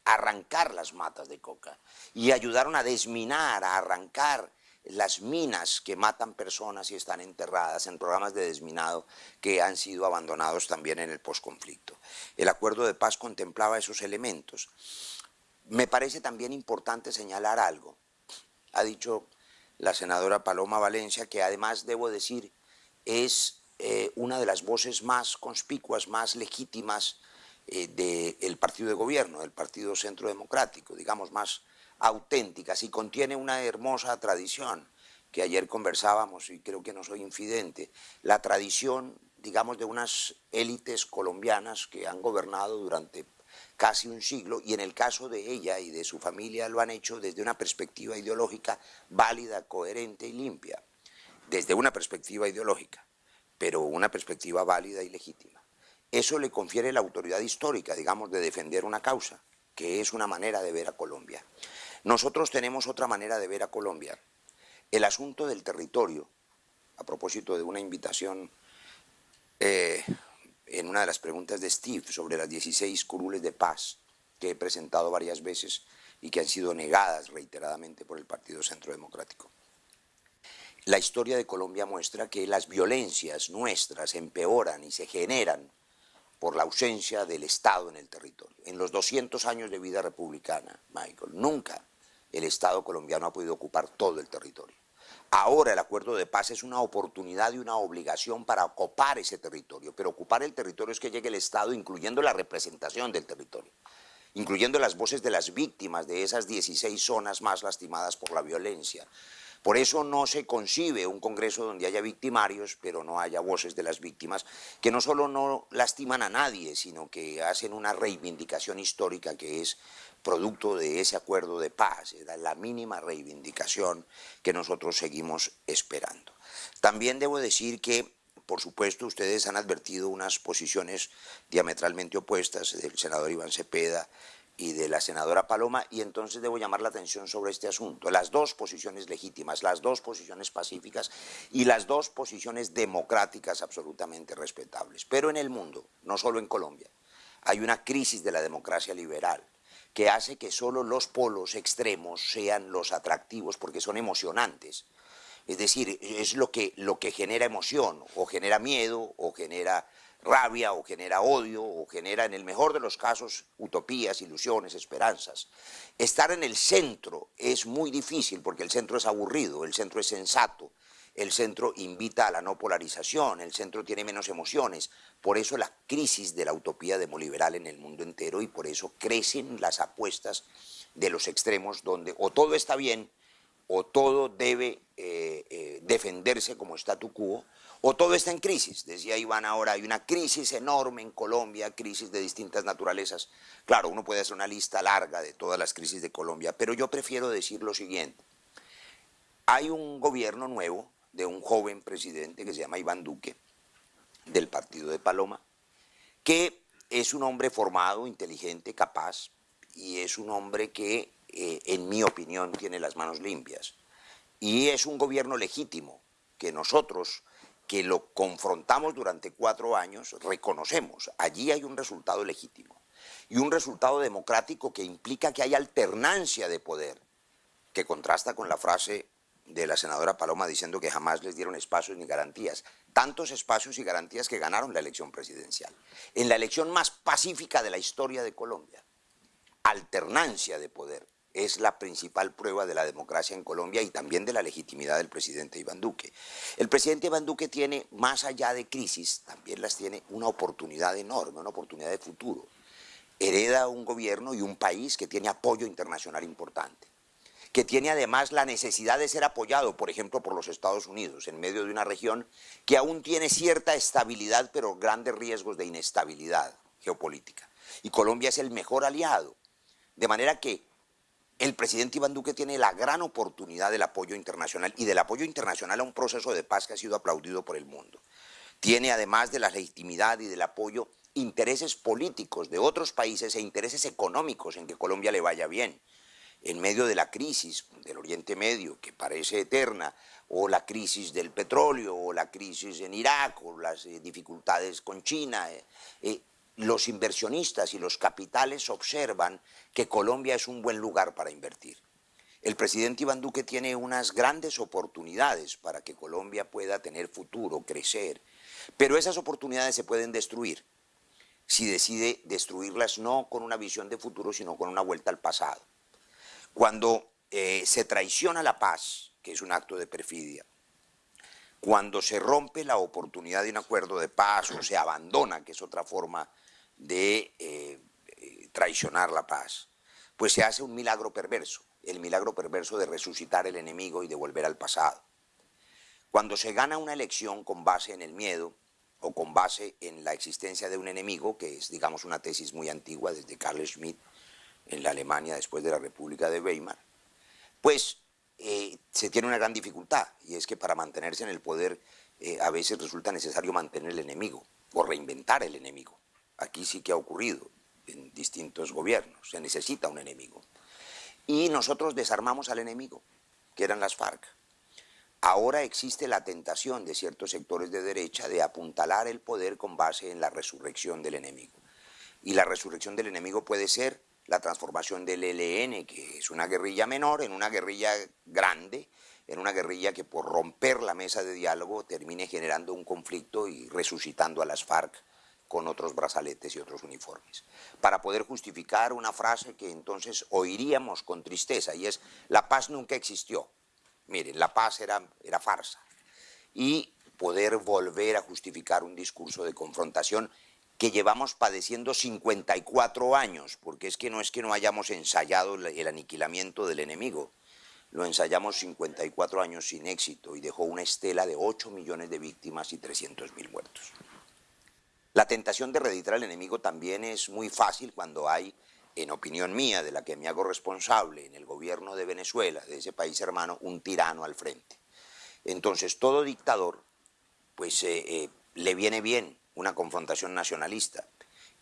arrancar las matas de coca, y ayudaron a desminar, a arrancar las minas que matan personas y están enterradas en programas de desminado que han sido abandonados también en el posconflicto. El acuerdo de paz contemplaba esos elementos. Me parece también importante señalar algo. Ha dicho la senadora Paloma Valencia que además, debo decir, es eh, una de las voces más conspicuas, más legítimas eh, del partido de gobierno, del Partido Centro Democrático, digamos, más auténticas y contiene una hermosa tradición que ayer conversábamos y creo que no soy infidente, la tradición, digamos, de unas élites colombianas que han gobernado durante casi un siglo y en el caso de ella y de su familia lo han hecho desde una perspectiva ideológica válida, coherente y limpia, desde una perspectiva ideológica, pero una perspectiva válida y legítima. Eso le confiere la autoridad histórica, digamos, de defender una causa, que es una manera de ver a Colombia. Nosotros tenemos otra manera de ver a Colombia. El asunto del territorio, a propósito de una invitación eh, en una de las preguntas de Steve sobre las 16 curules de paz que he presentado varias veces y que han sido negadas reiteradamente por el Partido Centro Democrático. La historia de Colombia muestra que las violencias nuestras empeoran y se generan por la ausencia del Estado en el territorio. En los 200 años de vida republicana, Michael, nunca el Estado colombiano ha podido ocupar todo el territorio. Ahora el acuerdo de paz es una oportunidad y una obligación para ocupar ese territorio, pero ocupar el territorio es que llegue el Estado incluyendo la representación del territorio, incluyendo las voces de las víctimas de esas 16 zonas más lastimadas por la violencia, por eso no se concibe un Congreso donde haya victimarios, pero no haya voces de las víctimas, que no solo no lastiman a nadie, sino que hacen una reivindicación histórica que es producto de ese acuerdo de paz, la mínima reivindicación que nosotros seguimos esperando. También debo decir que por supuesto, ustedes han advertido unas posiciones diametralmente opuestas del senador Iván Cepeda y de la senadora Paloma, y entonces debo llamar la atención sobre este asunto. Las dos posiciones legítimas, las dos posiciones pacíficas y las dos posiciones democráticas absolutamente respetables. Pero en el mundo, no solo en Colombia, hay una crisis de la democracia liberal que hace que solo los polos extremos sean los atractivos porque son emocionantes. Es decir, es lo que, lo que genera emoción, o genera miedo, o genera rabia o genera odio o genera en el mejor de los casos utopías, ilusiones, esperanzas. Estar en el centro es muy difícil porque el centro es aburrido, el centro es sensato, el centro invita a la no polarización, el centro tiene menos emociones, por eso la crisis de la utopía demoliberal en el mundo entero y por eso crecen las apuestas de los extremos donde o todo está bien o todo debe eh, eh, defenderse como statu quo o todo está en crisis. Decía Iván ahora, hay una crisis enorme en Colombia, crisis de distintas naturalezas. Claro, uno puede hacer una lista larga de todas las crisis de Colombia, pero yo prefiero decir lo siguiente. Hay un gobierno nuevo de un joven presidente que se llama Iván Duque, del partido de Paloma, que es un hombre formado, inteligente, capaz, y es un hombre que, eh, en mi opinión, tiene las manos limpias. Y es un gobierno legítimo, que nosotros que lo confrontamos durante cuatro años, reconocemos, allí hay un resultado legítimo y un resultado democrático que implica que hay alternancia de poder, que contrasta con la frase de la senadora Paloma diciendo que jamás les dieron espacios ni garantías. Tantos espacios y garantías que ganaron la elección presidencial. En la elección más pacífica de la historia de Colombia. Alternancia de poder es la principal prueba de la democracia en Colombia y también de la legitimidad del presidente Iván Duque. El presidente Iván Duque tiene, más allá de crisis, también las tiene una oportunidad enorme, una oportunidad de futuro. Hereda un gobierno y un país que tiene apoyo internacional importante, que tiene además la necesidad de ser apoyado, por ejemplo, por los Estados Unidos, en medio de una región que aún tiene cierta estabilidad, pero grandes riesgos de inestabilidad geopolítica. Y Colombia es el mejor aliado. De manera que el presidente Iván Duque tiene la gran oportunidad del apoyo internacional y del apoyo internacional a un proceso de paz que ha sido aplaudido por el mundo. Tiene además de la legitimidad y del apoyo intereses políticos de otros países e intereses económicos en que Colombia le vaya bien. En medio de la crisis del Oriente Medio, que parece eterna, o la crisis del petróleo, o la crisis en Irak, o las eh, dificultades con China, eh, eh, los inversionistas y los capitales observan que Colombia es un buen lugar para invertir. El presidente Iván Duque tiene unas grandes oportunidades para que Colombia pueda tener futuro, crecer, pero esas oportunidades se pueden destruir si decide destruirlas no con una visión de futuro, sino con una vuelta al pasado. Cuando eh, se traiciona la paz, que es un acto de perfidia, cuando se rompe la oportunidad de un acuerdo de paz o se abandona, que es otra forma de eh, eh, traicionar la paz, pues se hace un milagro perverso, el milagro perverso de resucitar el enemigo y de volver al pasado. Cuando se gana una elección con base en el miedo o con base en la existencia de un enemigo, que es, digamos, una tesis muy antigua desde Carl Schmitt en la Alemania después de la República de Weimar, pues eh, se tiene una gran dificultad, y es que para mantenerse en el poder a veces resulta necesario mantener el enemigo o reinventar el enemigo. Aquí sí que ha ocurrido en distintos gobiernos, se necesita un enemigo. y nosotros desarmamos al enemigo, que eran las FARC. Ahora existe la tentación de ciertos sectores de derecha de apuntalar el poder con base en la resurrección del enemigo. Y la resurrección del enemigo puede ser la transformación del ELN, que es una guerrilla menor, en una guerrilla grande, en una guerrilla que por romper la mesa de diálogo termine generando un conflicto y resucitando a las FARC con otros brazaletes y otros uniformes. Para poder justificar una frase que entonces oiríamos con tristeza y es, la paz nunca existió. Miren, la paz era, era farsa. Y poder volver a justificar un discurso de confrontación que llevamos padeciendo 54 años, porque es que no es que no hayamos ensayado el aniquilamiento del enemigo, lo ensayamos 54 años sin éxito y dejó una estela de 8 millones de víctimas y 300 mil muertos. La tentación de reeditar al enemigo también es muy fácil cuando hay, en opinión mía, de la que me hago responsable, en el gobierno de Venezuela, de ese país hermano, un tirano al frente. Entonces, todo dictador, pues eh, eh, le viene bien una confrontación nacionalista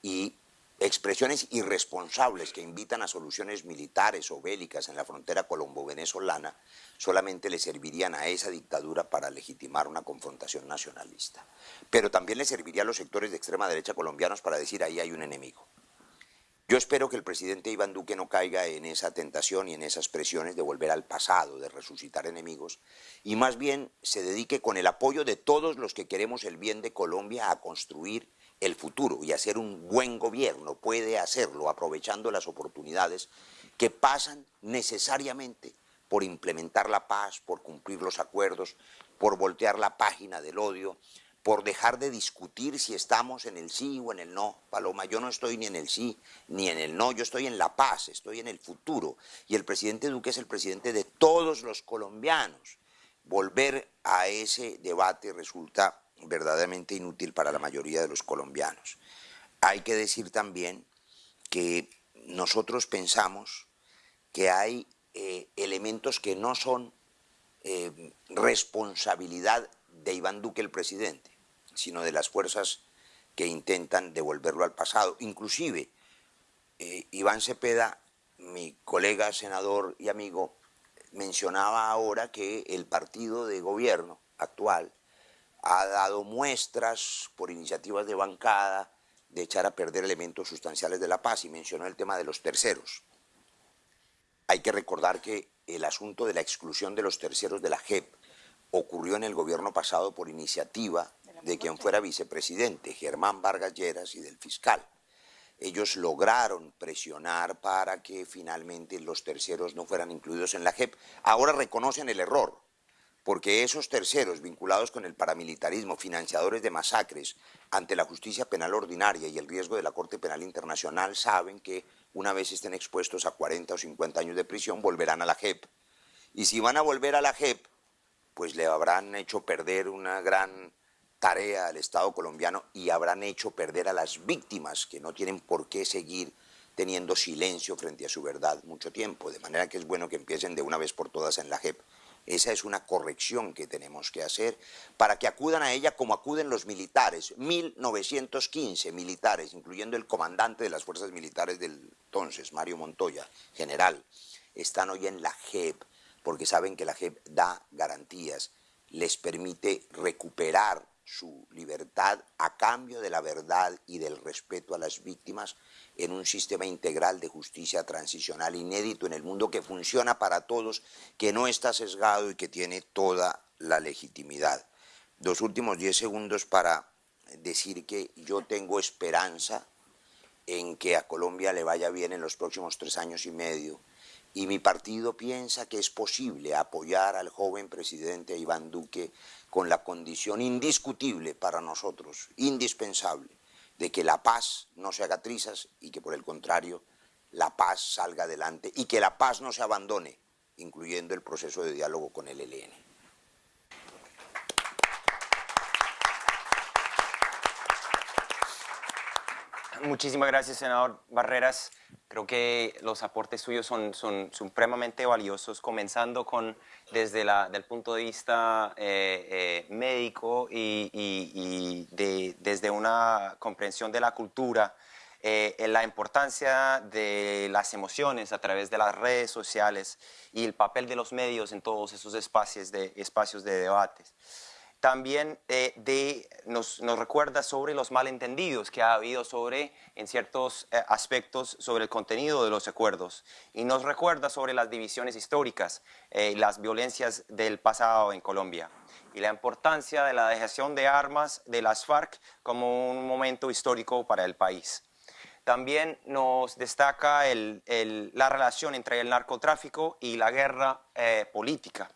y expresiones irresponsables que invitan a soluciones militares o bélicas en la frontera colombo-venezolana solamente le servirían a esa dictadura para legitimar una confrontación nacionalista. Pero también le serviría a los sectores de extrema derecha colombianos para decir ahí hay un enemigo. Yo espero que el presidente Iván Duque no caiga en esa tentación y en esas presiones de volver al pasado, de resucitar enemigos, y más bien se dedique con el apoyo de todos los que queremos el bien de Colombia a construir el futuro y hacer un buen gobierno, puede hacerlo aprovechando las oportunidades que pasan necesariamente por implementar la paz, por cumplir los acuerdos, por voltear la página del odio, por dejar de discutir si estamos en el sí o en el no. Paloma, yo no estoy ni en el sí ni en el no, yo estoy en la paz, estoy en el futuro. Y el presidente Duque es el presidente de todos los colombianos. Volver a ese debate resulta verdaderamente inútil para la mayoría de los colombianos. Hay que decir también que nosotros pensamos que hay eh, elementos que no son eh, responsabilidad de Iván Duque el presidente, sino de las fuerzas que intentan devolverlo al pasado. Inclusive, eh, Iván Cepeda, mi colega senador y amigo, mencionaba ahora que el partido de gobierno actual ha dado muestras por iniciativas de bancada de echar a perder elementos sustanciales de la paz y mencionó el tema de los terceros. Hay que recordar que el asunto de la exclusión de los terceros de la JEP ocurrió en el gobierno pasado por iniciativa de quien fuera vicepresidente, Germán Vargas Lleras y del fiscal. Ellos lograron presionar para que finalmente los terceros no fueran incluidos en la JEP. Ahora reconocen el error, porque esos terceros vinculados con el paramilitarismo, financiadores de masacres, ante la justicia penal ordinaria y el riesgo de la Corte Penal Internacional, saben que una vez estén expuestos a 40 o 50 años de prisión, volverán a la JEP. Y si van a volver a la JEP, pues le habrán hecho perder una gran tarea al Estado colombiano y habrán hecho perder a las víctimas que no tienen por qué seguir teniendo silencio frente a su verdad mucho tiempo, de manera que es bueno que empiecen de una vez por todas en la JEP. Esa es una corrección que tenemos que hacer para que acudan a ella como acuden los militares, 1915 militares, incluyendo el comandante de las fuerzas militares del entonces, Mario Montoya, general, están hoy en la JEP, porque saben que la JEP da garantías, les permite recuperar su libertad a cambio de la verdad y del respeto a las víctimas en un sistema integral de justicia transicional inédito en el mundo que funciona para todos, que no está sesgado y que tiene toda la legitimidad. Dos últimos diez segundos para decir que yo tengo esperanza en que a Colombia le vaya bien en los próximos tres años y medio y mi partido piensa que es posible apoyar al joven presidente Iván Duque con la condición indiscutible para nosotros, indispensable, de que la paz no se haga trizas y que por el contrario la paz salga adelante y que la paz no se abandone, incluyendo el proceso de diálogo con el ELN. Muchísimas gracias, senador Barreras. Creo que los aportes suyos son, supremamente valiosos, comenzando con desde el punto de vista eh, eh, médico y, y, de, desde una comprensión de la cultura eh, la importancia de las emociones a través de las redes sociales y el papel de los medios en todos esos espacios de, espacios de debates. También eh, nos, recuerda sobre los malentendidos que ha habido sobre, en ciertos eh, aspectos sobre el contenido de los acuerdos y nos recuerda sobre las divisiones históricas y las violencias del pasado en Colombia y la importancia de la dejación de armas de las FARC como un momento histórico para el país. También nos destaca la relación entre el narcotráfico y la guerra eh, política.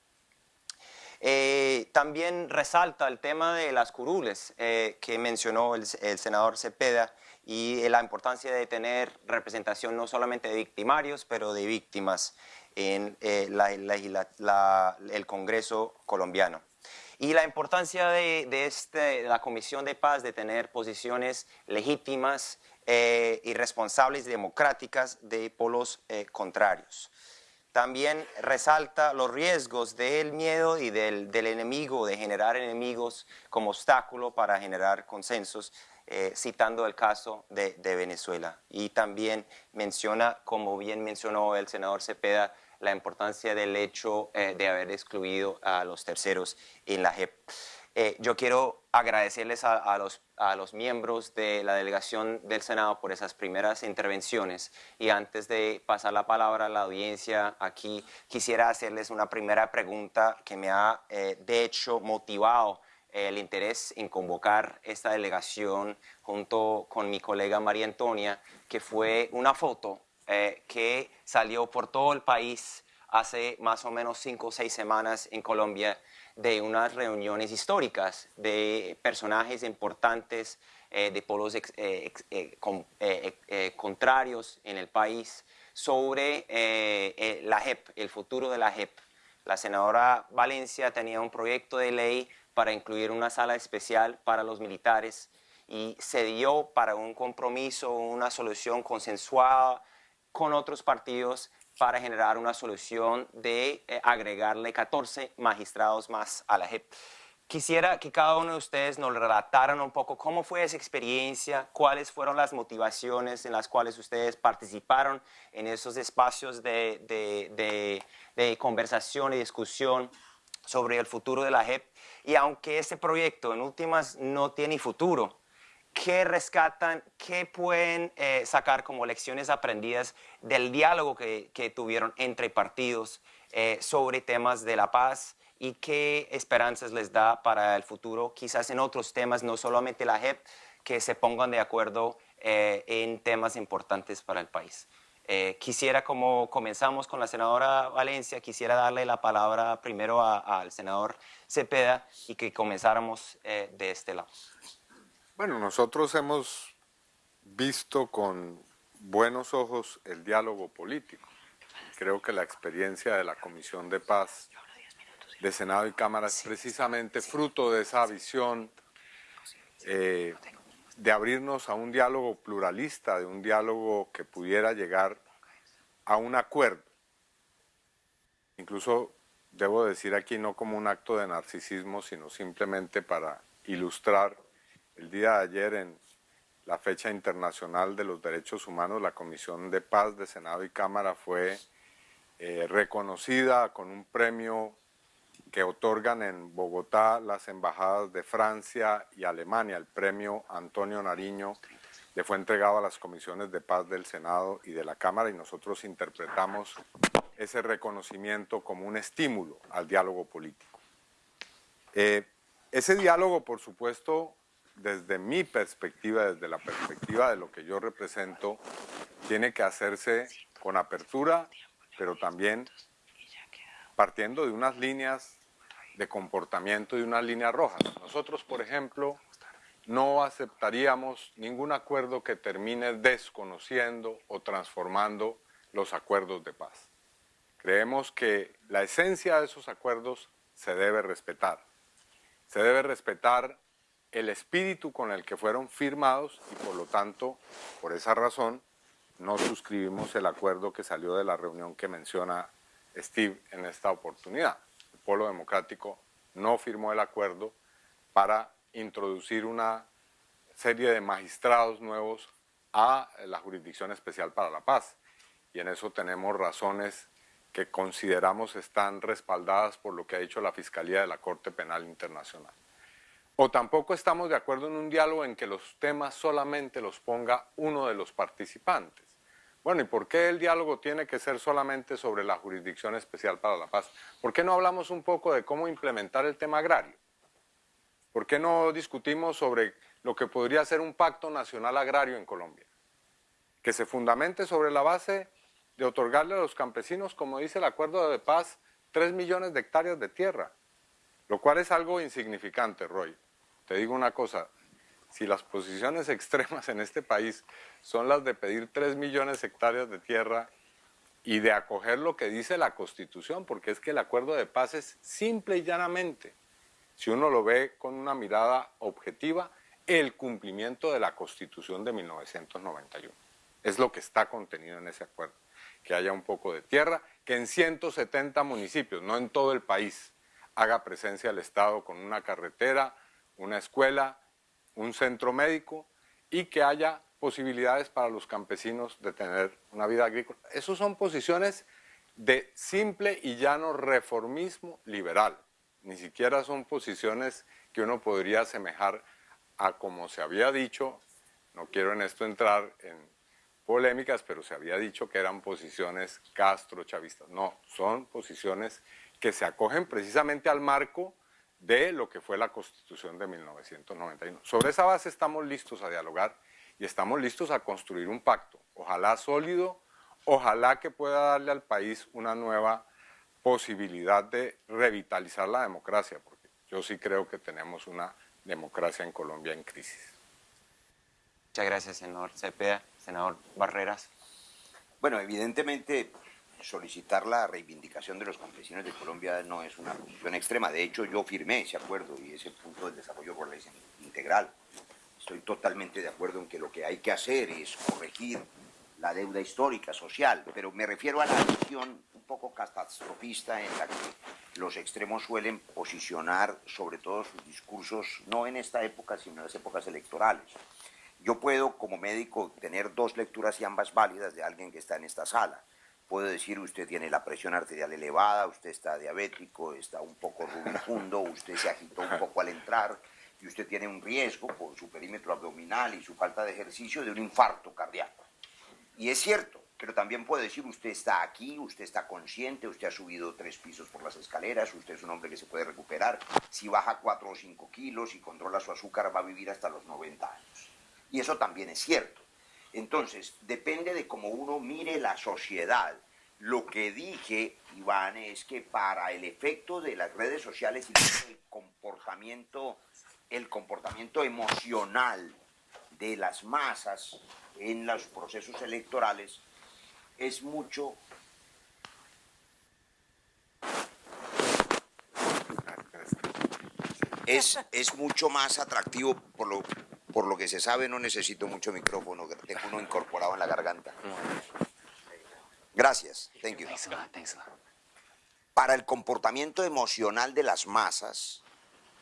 Eh, también resalta el tema de las curules eh, que mencionó el, senador Cepeda y la importancia de tener representación no solamente de victimarios, pero de víctimas en el Congreso colombiano. Y la importancia de, este, de la Comisión de Paz de tener posiciones legítimas eh, y responsables democráticas de polos eh, contrarios. También resalta los riesgos del miedo y del, enemigo, de generar enemigos como obstáculo para generar consensos, eh, citando el caso de, Venezuela. Y también menciona, como bien mencionó el senador Cepeda, la importancia del hecho de haber excluido a los terceros en la JEP. Eh, yo quiero agradecerles a, los, a, los, miembros de la delegación del Senado por esas primeras intervenciones. Y antes de pasar la palabra a la audiencia aquí, quisiera hacerles una primera pregunta que me ha eh, de hecho motivado eh, el interés en convocar esta delegación junto con mi colega María Antonia, que fue una foto que salió por todo el país hace más o menos cinco o seis semanas en Colombia de unas reuniones históricas de personajes importantes eh, de polos eh, eh, contrarios en el país sobre la JEP, el futuro de la JEP. La senadora Valencia tenía un proyecto de ley para incluir una sala especial para los militares y se dio para un compromiso, una solución consensuada con otros partidos para generar una solución de eh, agregarle 14 magistrados más a la JEP. Quisiera que cada uno de ustedes nos relataran un poco cómo fue esa experiencia, cuáles fueron las motivaciones en las cuales ustedes participaron en esos espacios de, de, de conversación y discusión sobre el futuro de la JEP. Y aunque este proyecto en últimas no tiene futuro, qué rescatan, qué pueden eh, sacar como lecciones aprendidas del diálogo que, tuvieron entre partidos eh, sobre temas de la paz y qué esperanzas les da para el futuro, quizás en otros temas, no solamente la JEP, que se pongan de acuerdo eh, en temas importantes para el país. quisiera, como comenzamos con la senadora Valencia, quisiera darle la palabra primero al senador Cepeda y que comenzáramos de este lado. Bueno, nosotros hemos visto con buenos ojos el diálogo político. Creo que la experiencia de la Comisión de Paz de Senado y Cámara es precisamente fruto de esa visión eh, de abrirnos a un diálogo pluralista, de un diálogo que pudiera llegar a un acuerdo. Incluso debo decir aquí no como un acto de narcisismo, sino simplemente para ilustrar el día de ayer, en la fecha internacional de los derechos humanos, la Comisión de Paz de Senado y Cámara fue eh, reconocida con un premio que otorgan en Bogotá las embajadas de Francia y Alemania. El premio Antonio Nariño le fue entregado a las comisiones de paz del Senado y de la Cámara y nosotros interpretamos ese reconocimiento como un estímulo al diálogo político. Eh, ese diálogo, por supuesto, desde mi perspectiva, desde la perspectiva de lo que yo represento, tiene que hacerse con apertura, pero también partiendo de unas líneas de comportamiento y unas líneas rojas. Nosotros, por ejemplo, no aceptaríamos ningún acuerdo que termine desconociendo o transformando los acuerdos de paz. Creemos que la esencia de esos acuerdos se debe respetar. Se debe respetar el espíritu con el que fueron firmados y por lo tanto, por esa razón, no suscribimos el acuerdo que salió de la reunión que menciona Steve en esta oportunidad. El Polo Democrático no firmó el acuerdo para introducir una serie de magistrados nuevos a la Jurisdicción Especial para la Paz. Y en eso tenemos razones que consideramos están respaldadas por lo que ha dicho la Fiscalía de la Corte Penal Internacional. O tampoco estamos de acuerdo en un diálogo en que los temas solamente los ponga uno de los participantes. Bueno, ¿y por qué el diálogo tiene que ser solamente sobre la Jurisdicción Especial para la Paz? ¿Por qué no hablamos un poco de cómo implementar el tema agrario? ¿Por qué no discutimos sobre lo que podría ser un pacto nacional agrario en Colombia? Que se fundamente sobre la base de otorgarle a los campesinos, como dice el acuerdo de paz, 3 millones de hectáreas de tierra, lo cual es algo insignificante, Roy. Te digo una cosa, si las posiciones extremas en este país son las de pedir 3 millones de hectáreas de tierra y de acoger lo que dice la Constitución, porque es que el acuerdo de paz es simple y llanamente si uno lo ve con una mirada objetiva, el cumplimiento de la Constitución de 1991. Es lo que está contenido en ese acuerdo. Que haya un poco de tierra, que en 170 municipios, no en todo el país, haga presencia el Estado con una carretera, una escuela, un centro médico y que haya posibilidades para los campesinos de tener una vida agrícola. Esas son posiciones de simple y llano reformismo liberal ni siquiera son posiciones que uno podría asemejar a como se había dicho, no quiero en esto entrar en polémicas, pero se había dicho que eran posiciones castro-chavistas. No, son posiciones que se acogen precisamente al marco de lo que fue la Constitución de 1991. Sobre esa base estamos listos a dialogar y estamos listos a construir un pacto, ojalá sólido, ojalá que pueda darle al país una nueva posibilidad de revitalizar la democracia, porque yo sí creo que tenemos una democracia en Colombia en crisis. Muchas gracias, senador Cepeda. Senador Barreras. Bueno, evidentemente solicitar la reivindicación de los campesinos de Colombia no es una posición extrema. De hecho, yo firmé ese acuerdo y ese punto del desarrollo rural es integral. Estoy totalmente de acuerdo en que lo que hay que hacer es corregir la deuda histórica, social, pero me refiero a la visión un poco catastrofista en la que los extremos suelen posicionar sobre todo sus discursos, no en esta época, sino en las épocas electorales. Yo puedo, como médico, tener dos lecturas y ambas válidas de alguien que está en esta sala. Puedo decir, usted tiene la presión arterial elevada, usted está diabético, está un poco rubicundo, usted se agitó un poco al entrar, y usted tiene un riesgo por su perímetro abdominal y su falta de ejercicio de un infarto cardíaco. Y es cierto, pero también puede decir, usted está aquí, usted está consciente, usted ha subido tres pisos por las escaleras, usted es un hombre que se puede recuperar, si baja cuatro o cinco kilos y controla su azúcar va a vivir hasta los 90 años. Y eso también es cierto. Entonces, depende de cómo uno mire la sociedad. Lo que dije, Iván, es que para el efecto de las redes sociales y el comportamiento, el comportamiento emocional de las masas en los procesos electorales es mucho es, es mucho más atractivo por lo, por lo que se sabe no necesito mucho micrófono tengo uno incorporado en la garganta. Gracias thank you. Para el comportamiento emocional de las masas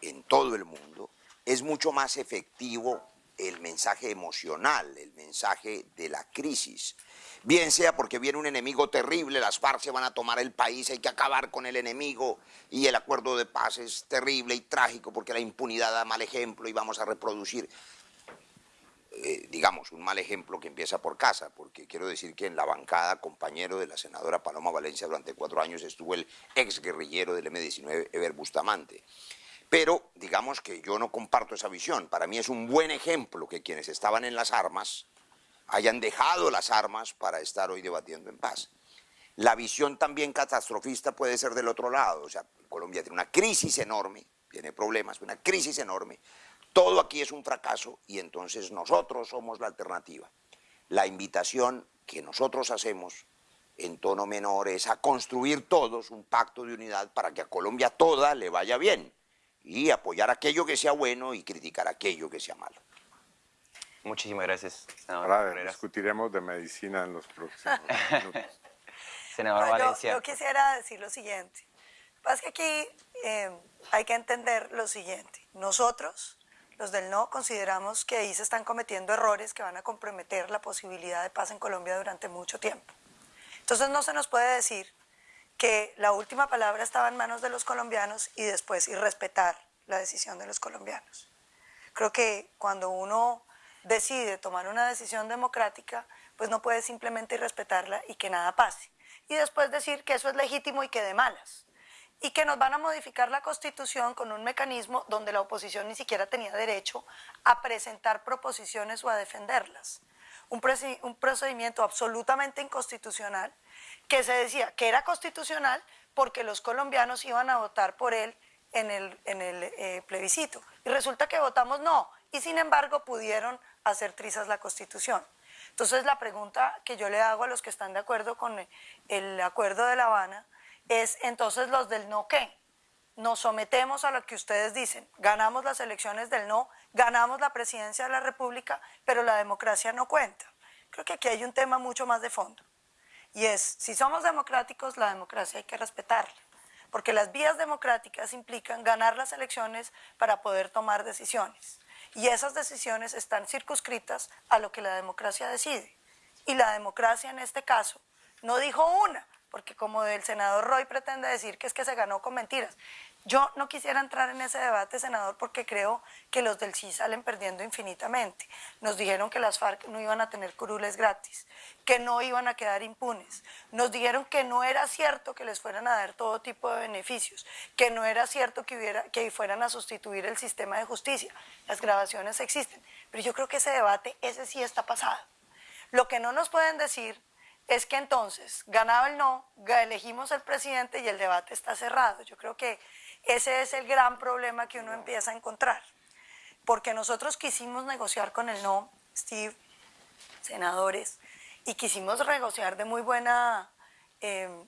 en todo el mundo es mucho más efectivo el mensaje emocional, el mensaje de la crisis. Bien sea porque viene un enemigo terrible, las FARC van a tomar el país, hay que acabar con el enemigo y el acuerdo de paz es terrible y trágico porque la impunidad da mal ejemplo y vamos a reproducir, eh, digamos, un mal ejemplo que empieza por casa, porque quiero decir que en la bancada, compañero de la senadora Paloma Valencia durante cuatro años estuvo el ex guerrillero del M-19, Eber Bustamante. Pero digamos que yo no comparto esa visión. Para mí es un buen ejemplo que quienes estaban en las armas hayan dejado las armas para estar hoy debatiendo en paz. La visión también catastrofista puede ser del otro lado. O sea, Colombia tiene una crisis enorme, tiene problemas, una crisis enorme. Todo aquí es un fracaso y entonces nosotros somos la alternativa. La invitación que nosotros hacemos en tono menor es a construir todos un pacto de unidad para que a Colombia toda le vaya bien y apoyar aquello que sea bueno y criticar aquello que sea malo. Muchísimas gracias, senador Ahora discutiremos de medicina en los próximos minutos. senador Valencia. Yo, quisiera decir lo siguiente. Pasa es que aquí eh, hay que entender lo siguiente. Nosotros, los del no, consideramos que ahí se están cometiendo errores que van a comprometer la posibilidad de paz en Colombia durante mucho tiempo. Entonces no se nos puede decir que la última palabra estaba en manos de los colombianos y después y respetar la decisión de los colombianos. Creo que cuando uno decide tomar una decisión democrática, pues no puede simplemente irrespetarla y que nada pase. Y después decir que eso es legítimo y que de malas. Y que nos van a modificar la Constitución con un mecanismo donde la oposición ni siquiera tenía derecho a presentar proposiciones o a defenderlas. Un, procedimiento absolutamente inconstitucional que se decía que era constitucional porque los colombianos iban a votar por él en el, en el eh, plebiscito. Y resulta que votamos no, y sin embargo pudieron hacer trizas la Constitución. Entonces la pregunta que yo le hago a los que están de acuerdo con el acuerdo de La Habana es entonces los del no qué. Nos sometemos a lo que ustedes dicen, ganamos las elecciones del no, ganamos la presidencia de la República, pero la democracia no cuenta. Creo que aquí hay un tema mucho más de fondo. Y es, si somos democráticos, la democracia hay que respetarla. Porque las vías democráticas implican ganar las elecciones para poder tomar decisiones. Y esas decisiones están circunscritas a lo que la democracia decide. Y la democracia en este caso no dijo una, porque como el senador Roy pretende decir que es que se ganó con mentiras. Yo no quisiera entrar en ese debate, senador, porque creo que los del sí salen perdiendo infinitamente. Nos dijeron que las FARC no iban a tener curules gratis, que no iban a quedar impunes. Nos dijeron que no era cierto que les fueran a dar todo tipo de beneficios, que no era cierto que, hubiera, que fueran a sustituir el sistema de justicia. Las grabaciones existen, pero yo creo que ese debate, ese sí está pasado. Lo que no nos pueden decir es que entonces ganaba el no, elegimos el presidente y el debate está cerrado. Yo creo que ese es el gran problema que uno empieza a encontrar. Porque nosotros quisimos negociar con el no, Steve, senadores, y quisimos negociar de muy buena em,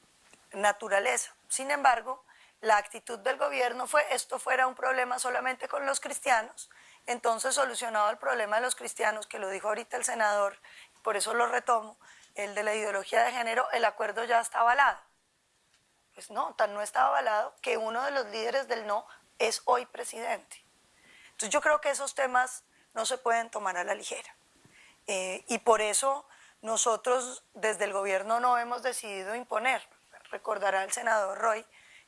naturaleza. Sin embargo, la actitud del gobierno fue esto fuera un problema solamente con los cristianos, entonces solucionado el problema de los cristianos, que lo dijo ahorita el senador, por eso lo retomo, el de la ideología de género, el acuerdo ya está avalado. Pues no, tan no está avalado que uno de los líderes del no es hoy presidente. Entonces yo creo que esos temas no se pueden tomar a la ligera. Eh, y por eso nosotros desde el gobierno no hemos decidido imponer. Recordará el senador Roy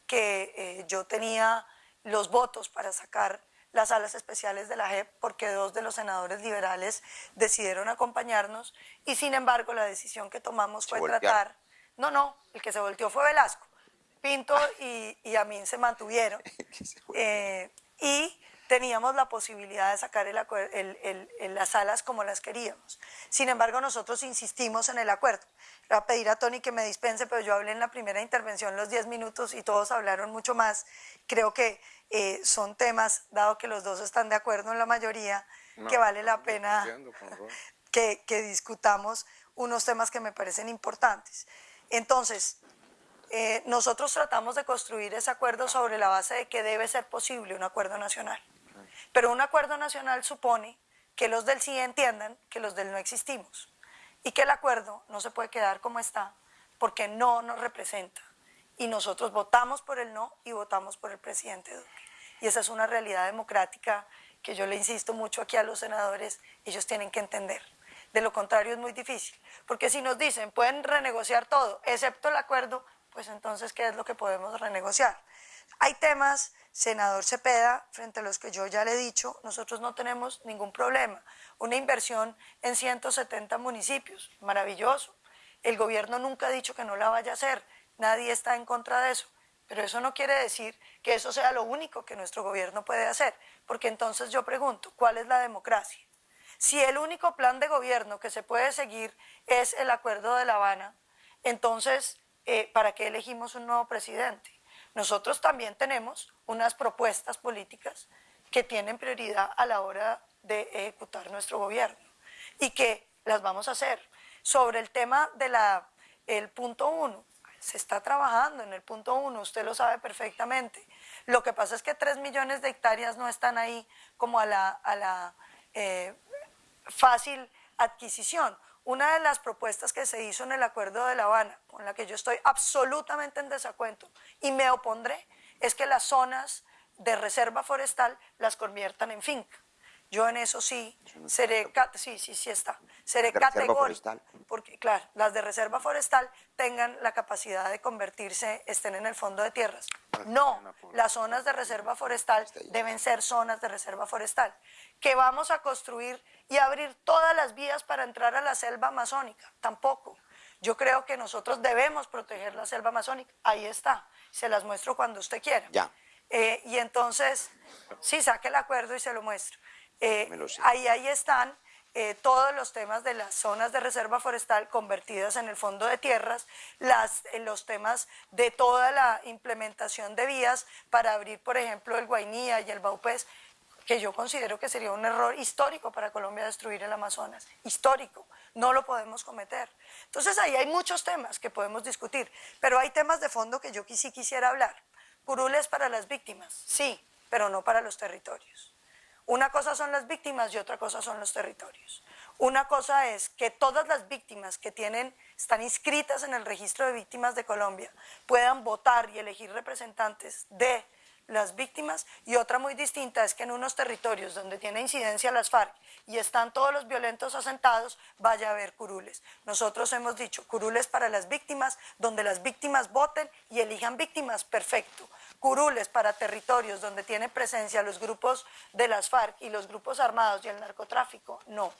que eh, yo tenía los votos para sacar las salas especiales de la JEP porque dos de los senadores liberales decidieron acompañarnos y sin embargo la decisión que tomamos fue tratar... No, no, el que se volteó fue Velasco. Pinto y, y Amin se mantuvieron. Eh, y teníamos la posibilidad de sacar el, las salas como las queríamos. Sin embargo, nosotros insistimos en el acuerdo. Voy a pedir a Tony que me dispense, pero yo hablé en la primera intervención los 10 minutos y todos hablaron mucho más. Creo que eh, son temas, dado que los dos están de acuerdo en la mayoría, que vale la pena que, que discutamos unos temas que me parecen importantes. Entonces, eh, nosotros tratamos de construir ese acuerdo sobre la base de que debe ser posible un acuerdo nacional. Pero un acuerdo nacional supone que los del sí entiendan que los del no existimos y que el acuerdo no se puede quedar como está porque no nos representa. Y nosotros votamos por el no y votamos por el presidente Duque. Y esa es una realidad democrática que yo le insisto mucho aquí a los senadores, ellos tienen que entender. De lo contrario es muy difícil, porque si nos dicen pueden renegociar todo, excepto el acuerdo, pues entonces ¿qué es lo que podemos renegociar? Hay temas senador Cepeda, frente a los que yo ya le he dicho, nosotros no tenemos ningún problema. Una inversión en 170 municipios, maravilloso. El gobierno nunca ha dicho que no la vaya a hacer, nadie está en contra de eso. Pero eso no quiere decir que eso sea lo único que nuestro gobierno puede hacer, porque entonces yo pregunto, ¿cuál es la democracia? Si el único plan de gobierno que se puede seguir es el Acuerdo de La Habana, entonces, eh, ¿para qué elegimos un nuevo presidente? Nosotros también tenemos unas propuestas políticas que tienen prioridad a la hora de ejecutar nuestro gobierno y que las vamos a hacer. Sobre el tema del punto uno, se está trabajando en el punto uno, usted lo sabe perfectamente. Lo que pasa es que tres millones de hectáreas no están ahí como a la, eh, fácil adquisición. Una de las propuestas que se hizo en el Acuerdo de La Habana, con la que yo estoy absolutamente en desacuerdo y me opondré, es que las zonas de reserva forestal las conviertan en finca. Yo en eso sí seré, sí, sí, sí está. Seré categórico. Porque, claro, las de reserva forestal tengan la capacidad de convertirse, estén en el fondo de tierras. No, las zonas de reserva forestal deben ser zonas de reserva forestal. Que vamos a construir y abrir todas las vías para entrar a la selva amazónica. Tampoco. Yo creo que nosotros debemos proteger la selva amazónica. Ahí está. Se las muestro cuando usted quiera. Ya. Eh, y entonces, sí, saque el acuerdo y se lo muestro. Eh, ahí, ahí están eh, todos los temas de las zonas de reserva forestal convertidas en el fondo de tierras, las, eh, los temas de toda la implementación de vías para abrir, por ejemplo, el Guainía y el Baupés, que yo considero que sería un error histórico para Colombia destruir el Amazonas, histórico, no lo podemos cometer. Entonces ahí hay muchos temas que podemos discutir, pero hay temas de fondo que yo sí quisiera hablar. Curules para las víctimas, sí, pero no para los territorios. Una cosa son las víctimas y otra cosa son los territorios. Una cosa es que todas las víctimas que tienen, están inscritas en el registro de víctimas de Colombia puedan votar y elegir representantes de las víctimas y otra muy distinta es que en unos territorios donde tiene incidencia las FARC y están todos los violentos asentados, vaya a haber curules. Nosotros hemos dicho curules para las víctimas, donde las víctimas voten y elijan víctimas, perfecto. Curules para territorios donde tiene presencia los grupos de las FARC y los grupos armados y el narcotráfico, no.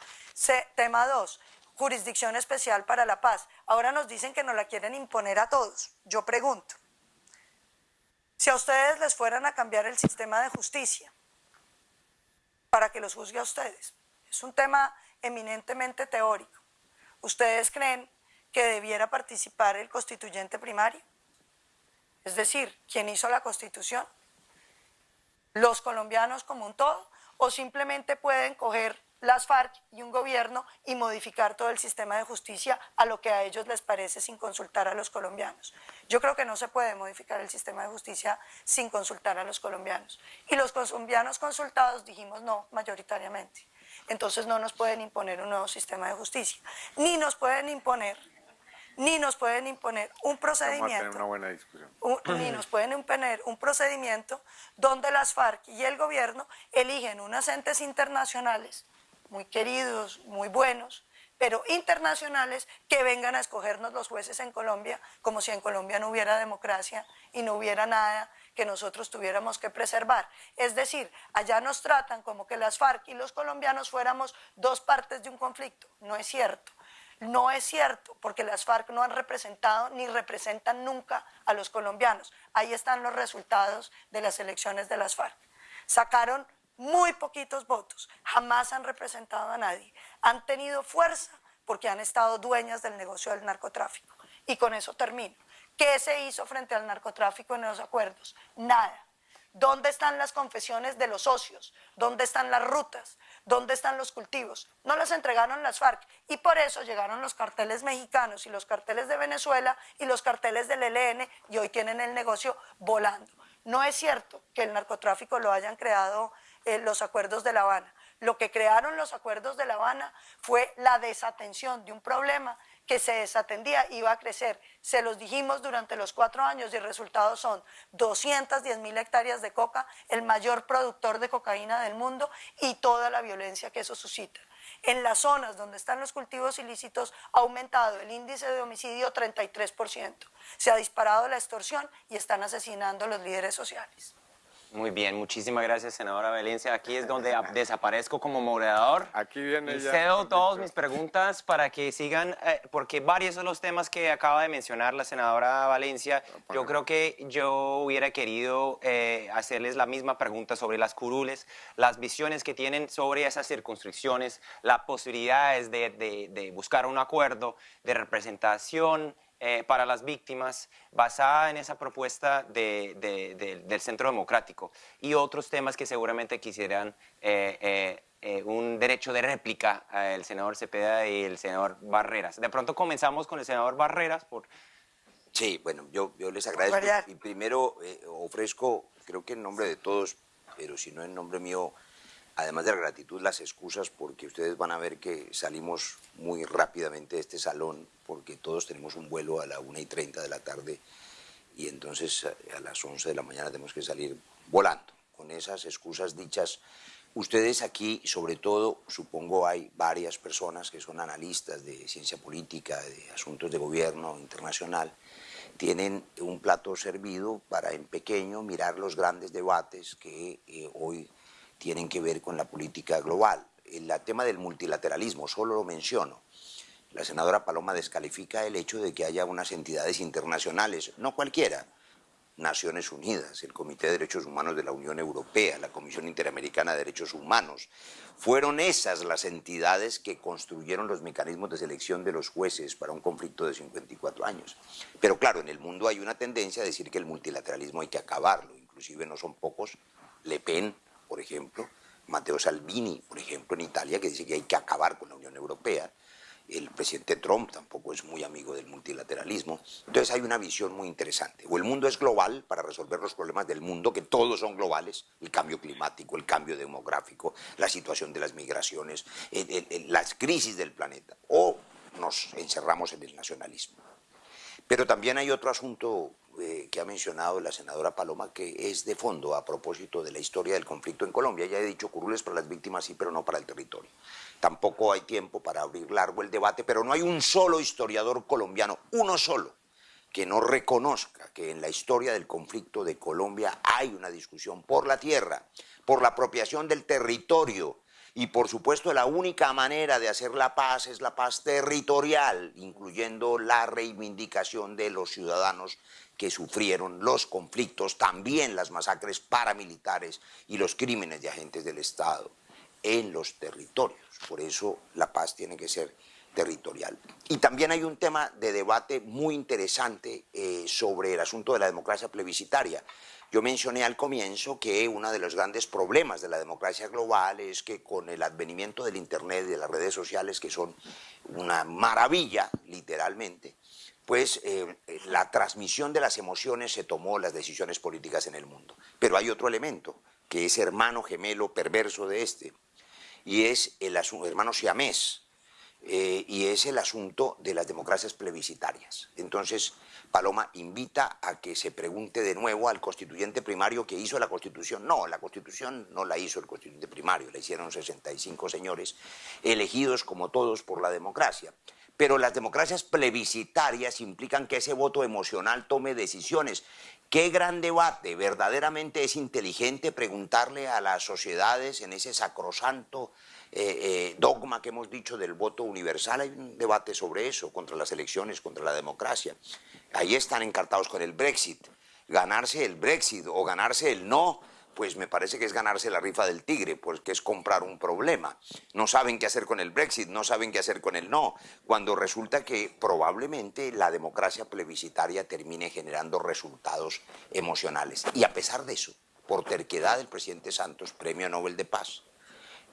tema 2, jurisdicción especial para la paz. Ahora nos dicen que nos la quieren imponer a todos. Yo pregunto, si a ustedes les fueran a cambiar el sistema de justicia para que los juzgue a ustedes, es un tema eminentemente teórico. ¿Ustedes creen que debiera participar el constituyente primario? Es decir, ¿quién hizo la constitución? ¿Los colombianos como un todo? ¿O simplemente pueden coger las FARC y un gobierno y modificar todo el sistema de justicia a lo que a ellos les parece sin consultar a los colombianos. Yo creo que no se puede modificar el sistema de justicia sin consultar a los colombianos. Y los colombianos consultados dijimos no mayoritariamente. Entonces no nos pueden imponer un nuevo sistema de justicia, ni nos pueden imponer ni nos pueden imponer un procedimiento, una buena discusión. ni nos pueden imponer un procedimiento donde las FARC y el gobierno eligen unas entes internacionales muy queridos, muy buenos, pero internacionales que vengan a escogernos los jueces en Colombia, como si en Colombia no hubiera democracia y no hubiera nada que nosotros tuviéramos que preservar. Es decir, allá nos tratan como que las FARC y los colombianos fuéramos dos partes de un conflicto. No es cierto. No es cierto, porque las FARC no han representado ni representan nunca a los colombianos. Ahí están los resultados de las elecciones de las FARC. Sacaron muy poquitos votos, jamás han representado a nadie, han tenido fuerza porque han estado dueñas del negocio del narcotráfico. Y con eso termino. ¿Qué se hizo frente al narcotráfico en los acuerdos? Nada. ¿Dónde están las confesiones de los socios? ¿Dónde están las rutas? ¿Dónde están los cultivos? No las entregaron las FARC y por eso llegaron los carteles mexicanos y los carteles de Venezuela y los carteles del ELN y hoy tienen el negocio volando. No es cierto que el narcotráfico lo hayan creado eh, los acuerdos de La Habana. Lo que crearon los acuerdos de La Habana fue la desatención de un problema que se desatendía, iba a crecer. Se los dijimos durante los cuatro años y el resultado son 210 mil hectáreas de coca, el mayor productor de cocaína del mundo y toda la violencia que eso suscita. En las zonas donde están los cultivos ilícitos ha aumentado el índice de homicidio 33%. Se ha disparado la extorsión y están asesinando a los líderes sociales. Muy bien, muchísimas gracias, senadora Valencia. Aquí es donde desaparezco como moderador. Aquí viene y cedo todas mis preguntas para que sigan, eh, porque varios de los temas que acaba de mencionar la senadora Valencia, yo creo que yo hubiera querido eh, hacerles la misma pregunta sobre las curules, las visiones que tienen sobre esas circunscripciones, las posibilidades de, de buscar un acuerdo de representación eh, para las víctimas basada en esa propuesta del Centro Democrático y otros temas que seguramente quisieran eh, eh, un derecho de réplica el senador Cepeda y el senador Barreras. De pronto comenzamos con el senador Barreras. Por... Sí, bueno, yo, yo les agradezco y primero ofrezco, creo que en nombre de todos, pero si no en nombre mío, además de la gratitud, las excusas, porque ustedes van a ver que salimos muy rápidamente de este salón, porque todos tenemos un vuelo a la 1 y 30 de la tarde y entonces a las 11 de la mañana tenemos que salir volando. Con esas excusas dichas, Ustedes aquí, sobre todo, supongo hay varias personas que son analistas de ciencia política, de asuntos de gobierno internacional, tienen un plato servido para en pequeño mirar los grandes debates que eh, hoy tienen que ver con la política global. El tema del multilateralismo, solo lo menciono. La senadora Paloma descalifica el hecho de que haya unas entidades internacionales, no cualquiera, Naciones Unidas, el Comité de Derechos Humanos de la Unión Europea, la Comisión Interamericana de Derechos Humanos. Fueron esas las entidades que construyeron los mecanismos de selección de los jueces para un conflicto de 54 años. Pero claro, en el mundo hay una tendencia a decir que el multilateralismo hay que acabarlo, inclusive no son pocos, Le Pen, por ejemplo, Matteo Salvini, por ejemplo, en Italia, que dice que hay que acabar con la Unión Europea, el presidente Trump tampoco es muy amigo del multilateralismo. Entonces hay una visión muy interesante. O el mundo es global para resolver los problemas del mundo, que todos son globales, el cambio climático, el cambio demográfico, la situación de las migraciones, las crisis del planeta, o nos encerramos en el nacionalismo. Pero también hay otro asunto eh, que ha mencionado la senadora Paloma que es de fondo a propósito de la historia del conflicto en Colombia. Ya he dicho curules para las víctimas, sí, pero no para el territorio. Tampoco hay tiempo para abrir largo el debate, pero no hay un solo historiador colombiano, uno solo, que no reconozca que en la historia del conflicto de Colombia hay una discusión por la tierra, por la apropiación del territorio, y por supuesto la única manera de hacer la paz es la paz territorial, incluyendo la reivindicación de los ciudadanos que sufrieron los conflictos, también las masacres paramilitares y los crímenes de agentes del Estado en los territorios. Por eso la paz tiene que ser territorial. Y también hay un tema de debate muy interesante eh, sobre el asunto de la democracia plebiscitaria. Yo mencioné al comienzo que uno de los grandes problemas de la democracia global es que con el advenimiento del Internet y de las redes sociales, que son una maravilla, literalmente, pues eh, la transmisión de las emociones se tomó las decisiones políticas en el mundo. Pero hay otro elemento, que es hermano gemelo perverso de este, y es el hermano siamés, eh, y es el asunto de las democracias plebiscitarias. Entonces, Paloma invita a que se pregunte de nuevo al constituyente primario que hizo la Constitución. No, la Constitución no la hizo el constituyente primario, la hicieron 65 señores, elegidos como todos por la democracia. Pero las democracias plebiscitarias implican que ese voto emocional tome decisiones. Qué gran debate, verdaderamente es inteligente preguntarle a las sociedades en ese sacrosanto eh, eh, dogma que hemos dicho del voto universal. Hay un debate sobre eso, contra las elecciones, contra la democracia. Ahí están encartados con el Brexit. Ganarse el Brexit o ganarse el no, pues me parece que es ganarse la rifa del tigre, pues que es comprar un problema. No saben qué hacer con el Brexit, no saben qué hacer con el no, cuando resulta que probablemente la democracia plebiscitaria termine generando resultados emocionales. Y a pesar de eso, por terquedad del presidente Santos, Premio Nobel de Paz,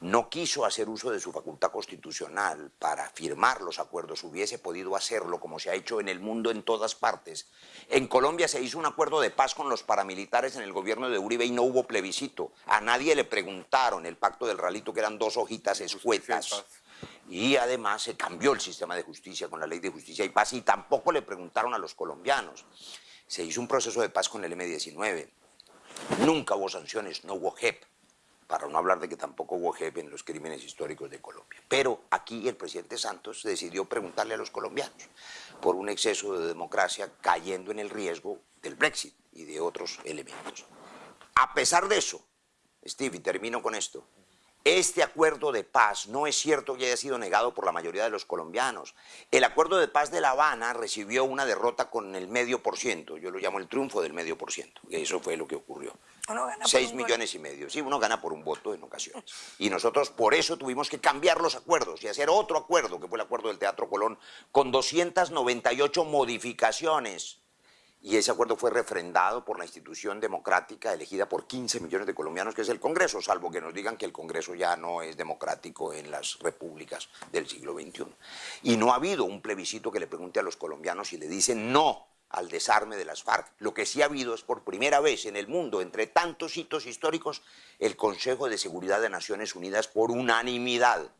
no quiso hacer uso de su facultad constitucional para firmar los acuerdos, hubiese podido hacerlo como se ha hecho en el mundo en todas partes. En Colombia se hizo un acuerdo de paz con los paramilitares en el gobierno de Uribe y no hubo plebiscito. A nadie le preguntaron el pacto del ralito que eran dos hojitas escuetas. Y además se cambió el sistema de justicia con la ley de justicia y paz y tampoco le preguntaron a los colombianos. Se hizo un proceso de paz con el M-19. Nunca hubo sanciones, no hubo JEP para no hablar de que tampoco hubo jefe en los crímenes históricos de Colombia. Pero aquí el presidente Santos decidió preguntarle a los colombianos por un exceso de democracia cayendo en el riesgo del Brexit y de otros elementos. A pesar de eso, Steve, y termino con esto, este acuerdo de paz no es cierto que haya sido negado por la mayoría de los colombianos. El acuerdo de paz de La Habana recibió una derrota con el medio por ciento, yo lo llamo el triunfo del medio por ciento, y eso fue lo que ocurrió. Seis millones y medio, sí, uno gana por un voto en ocasiones. Y nosotros por eso tuvimos que cambiar los acuerdos y hacer otro acuerdo, que fue el acuerdo del Teatro Colón, con 298 modificaciones y ese acuerdo fue refrendado por la institución democrática elegida por 15 millones de colombianos, que es el Congreso, salvo que nos digan que el Congreso ya no es democrático en las repúblicas del siglo XXI. Y no ha habido un plebiscito que le pregunte a los colombianos si le dicen no al desarme de las FARC. Lo que sí ha habido es por primera vez en el mundo, entre tantos hitos históricos, el Consejo de Seguridad de Naciones Unidas por unanimidad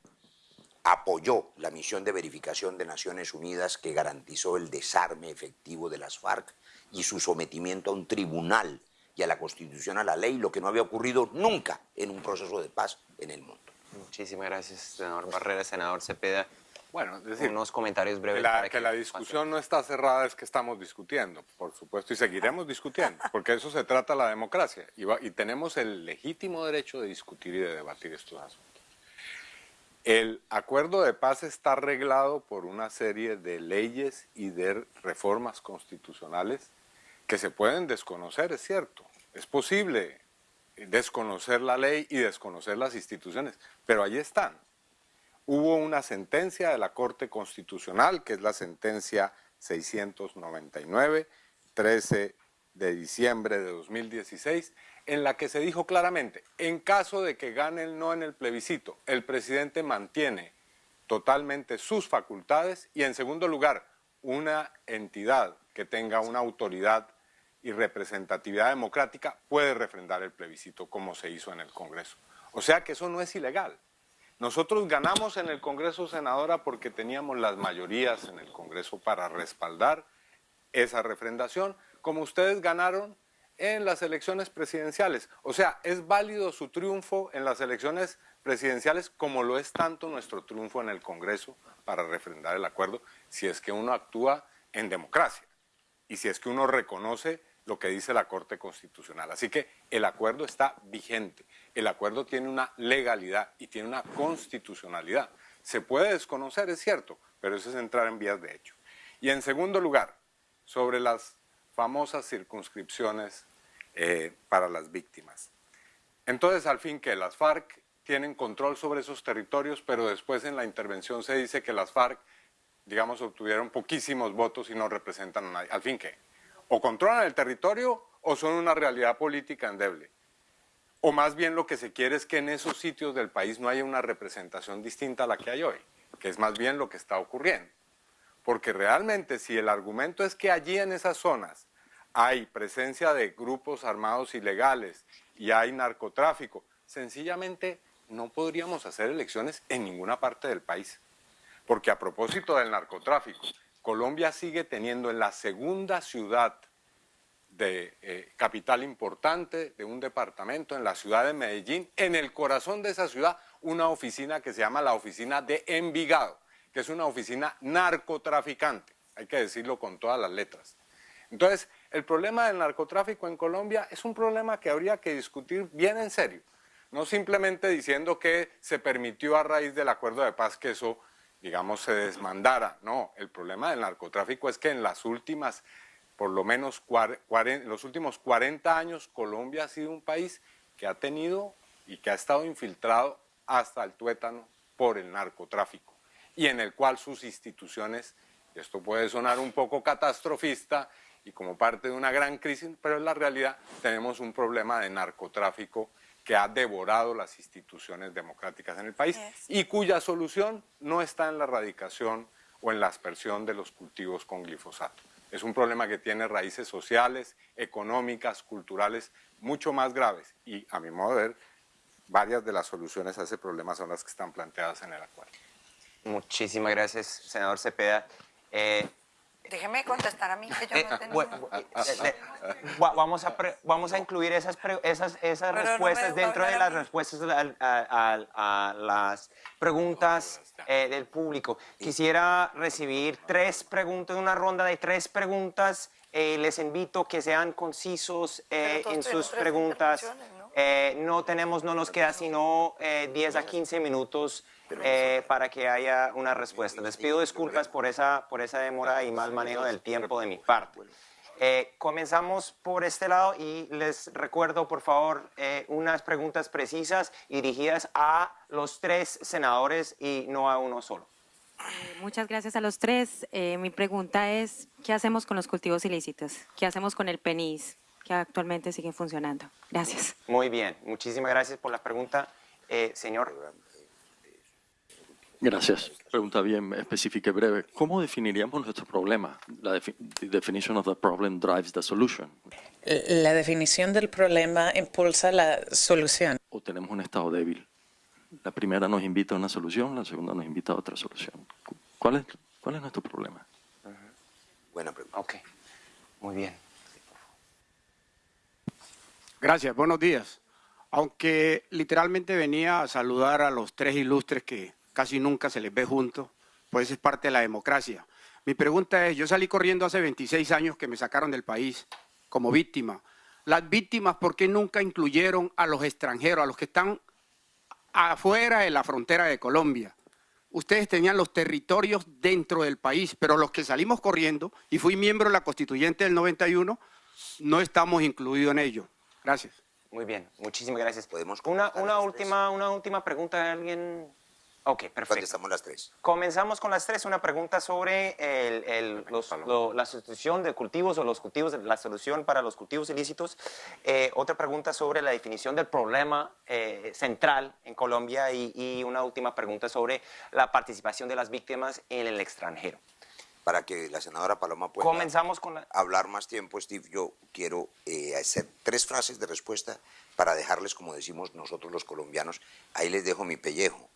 apoyó la misión de verificación de Naciones Unidas que garantizó el desarme efectivo de las FARC y su sometimiento a un tribunal y a la Constitución, a la ley, lo que no había ocurrido nunca en un proceso de paz en el mundo. Muchísimas gracias, senador Barrera, senador Cepeda. Bueno, es decir, unos comentarios breves. que la, para que la discusión no está cerrada es que estamos discutiendo, por supuesto, y seguiremos discutiendo, porque eso se trata la democracia, y, va- y tenemos el legítimo derecho de discutir y de debatir estos asuntos. El acuerdo de paz está arreglado por una serie de leyes y de reformas constitucionales que se pueden desconocer, es cierto. Es posible desconocer la ley y desconocer las instituciones, pero ahí están. Hubo una sentencia de la Corte Constitucional, que es la sentencia 699, 13 de diciembre de 2016, en la que se dijo claramente, en caso de que gane el no en el plebiscito, el presidente mantiene totalmente sus facultades y en segundo lugar, una entidad que tenga una autoridad y representatividad democrática puede refrendar el plebiscito como se hizo en el Congreso. O sea que eso no es ilegal. Nosotros ganamos en el Congreso, senadora, porque teníamos las mayorías en el Congreso para respaldar esa refrendación, como ustedes ganaron en las elecciones presidenciales. O sea, es válido su triunfo en las elecciones presidenciales como lo es tanto nuestro triunfo en el Congreso para refrendar el acuerdo, si es que uno actúa en democracia y si es que uno reconoce lo que dice la Corte Constitucional. Así que el acuerdo está vigente, el acuerdo tiene una legalidad y tiene una constitucionalidad. Se puede desconocer, es cierto, pero eso es entrar en vías de hecho. Y en segundo lugar, sobre las famosas circunscripciones eh, para las víctimas. Entonces, al fin que las FARC tienen control sobre esos territorios, pero después en la intervención se dice que las FARC, digamos, obtuvieron poquísimos votos y no representan a nadie. Al fin que, o controlan el territorio o son una realidad política endeble. O más bien lo que se quiere es que en esos sitios del país no haya una representación distinta a la que hay hoy, que es más bien lo que está ocurriendo. Porque realmente si el argumento es que allí en esas zonas hay presencia de grupos armados ilegales y hay narcotráfico, sencillamente no podríamos hacer elecciones en ninguna parte del país. Porque a propósito del narcotráfico, Colombia sigue teniendo en la segunda ciudad de eh, capital importante de un departamento, en la ciudad de Medellín, en el corazón de esa ciudad, una oficina que se llama la oficina de Envigado, que es una oficina narcotraficante, hay que decirlo con todas las letras. Entonces, el problema del narcotráfico en Colombia es un problema que habría que discutir bien en serio, no simplemente diciendo que se permitió a raíz del acuerdo de paz que eso, digamos, se desmandara. No, el problema del narcotráfico es que en las últimas, por lo menos los últimos 40 años, Colombia ha sido un país que ha tenido y que ha estado infiltrado hasta el tuétano por el narcotráfico y en el cual sus instituciones, esto puede sonar un poco catastrofista y como parte de una gran crisis, pero en la realidad tenemos un problema de narcotráfico que ha devorado las instituciones democráticas en el país Yes. y cuya solución no está en la erradicación o en la aspersión de los cultivos con glifosato. Es un problema que tiene raíces sociales, económicas, culturales, mucho más graves y, a mi modo de ver, varias de las soluciones a ese problema son las que están planteadas en el acuerdo. Muchísimas gracias, senador Cepeda. Eh, Déjeme contestar a mí, que yo eh, no bu- bu- eh, eh, va- vamos, a pre- vamos a incluir esas, pre- esas, esas no respuestas dentro de a las respuestas a, a- a- a las preguntas eh, del público. Quisiera recibir tres preguntas, una ronda de tres preguntas. Eh, les invito que sean concisos eh, en sus preguntas. Eh, no tenemos, no nos queda sino eh, 10 a 15 minutos eh, para que haya una respuesta. Les pido disculpas por esa, por esa demora y mal manejo del tiempo de mi parte. Eh, comenzamos por este lado y les recuerdo, por favor, unas preguntas precisas y dirigidas a los tres senadores y no a uno solo. Muchas gracias a los tres. Mi pregunta es, ¿qué hacemos con los cultivos ilícitos? ¿Qué hacemos con el PENIS, que actualmente sigue funcionando? Gracias. Muy bien, muchísimas gracias por la pregunta. Eh, señor, Gracias. Pregunta bien específica y breve. ¿Cómo definiríamos nuestro problema? La defi- definition of the problem drives the solution. La definición del problema impulsa la solución. ¿O tenemos un estado débil? La primera nos invita a una solución, la segunda nos invita a otra solución. ¿Cuál es, cuál es nuestro problema? Buena pregunta. ok, muy bien. Gracias, buenos días. Aunque literalmente venía a saludar a los tres ilustres que casi nunca se les ve juntos, pues es parte de la democracia. Mi pregunta es, yo salí corriendo hace 26 años que me sacaron del país como víctima. Las víctimas, ¿por qué nunca incluyeron a los extranjeros, a los que están afuera de la frontera de Colombia? Ustedes tenían los territorios dentro del país, pero los que salimos corriendo, y fui miembro de la constituyente del 91, no estamos incluidos en ello. Gracias. Muy bien, muchísimas gracias. Podemos una, una última, una última pregunta de alguien. Ok, perfecto. estamos las tres? Comenzamos con las tres. Una pregunta sobre el, la sustitución de cultivos o los cultivos, la solución para los cultivos ilícitos. Eh, otra pregunta sobre la definición del problema eh, central en Colombia y, y una última pregunta sobre la participación de las víctimas en el extranjero para que la senadora Paloma pueda Comenzamos con hablar más tiempo, Steve, yo quiero eh, hacer tres frases de respuesta para dejarles, como decimos nosotros los colombianos, ahí les dejo mi pellejo,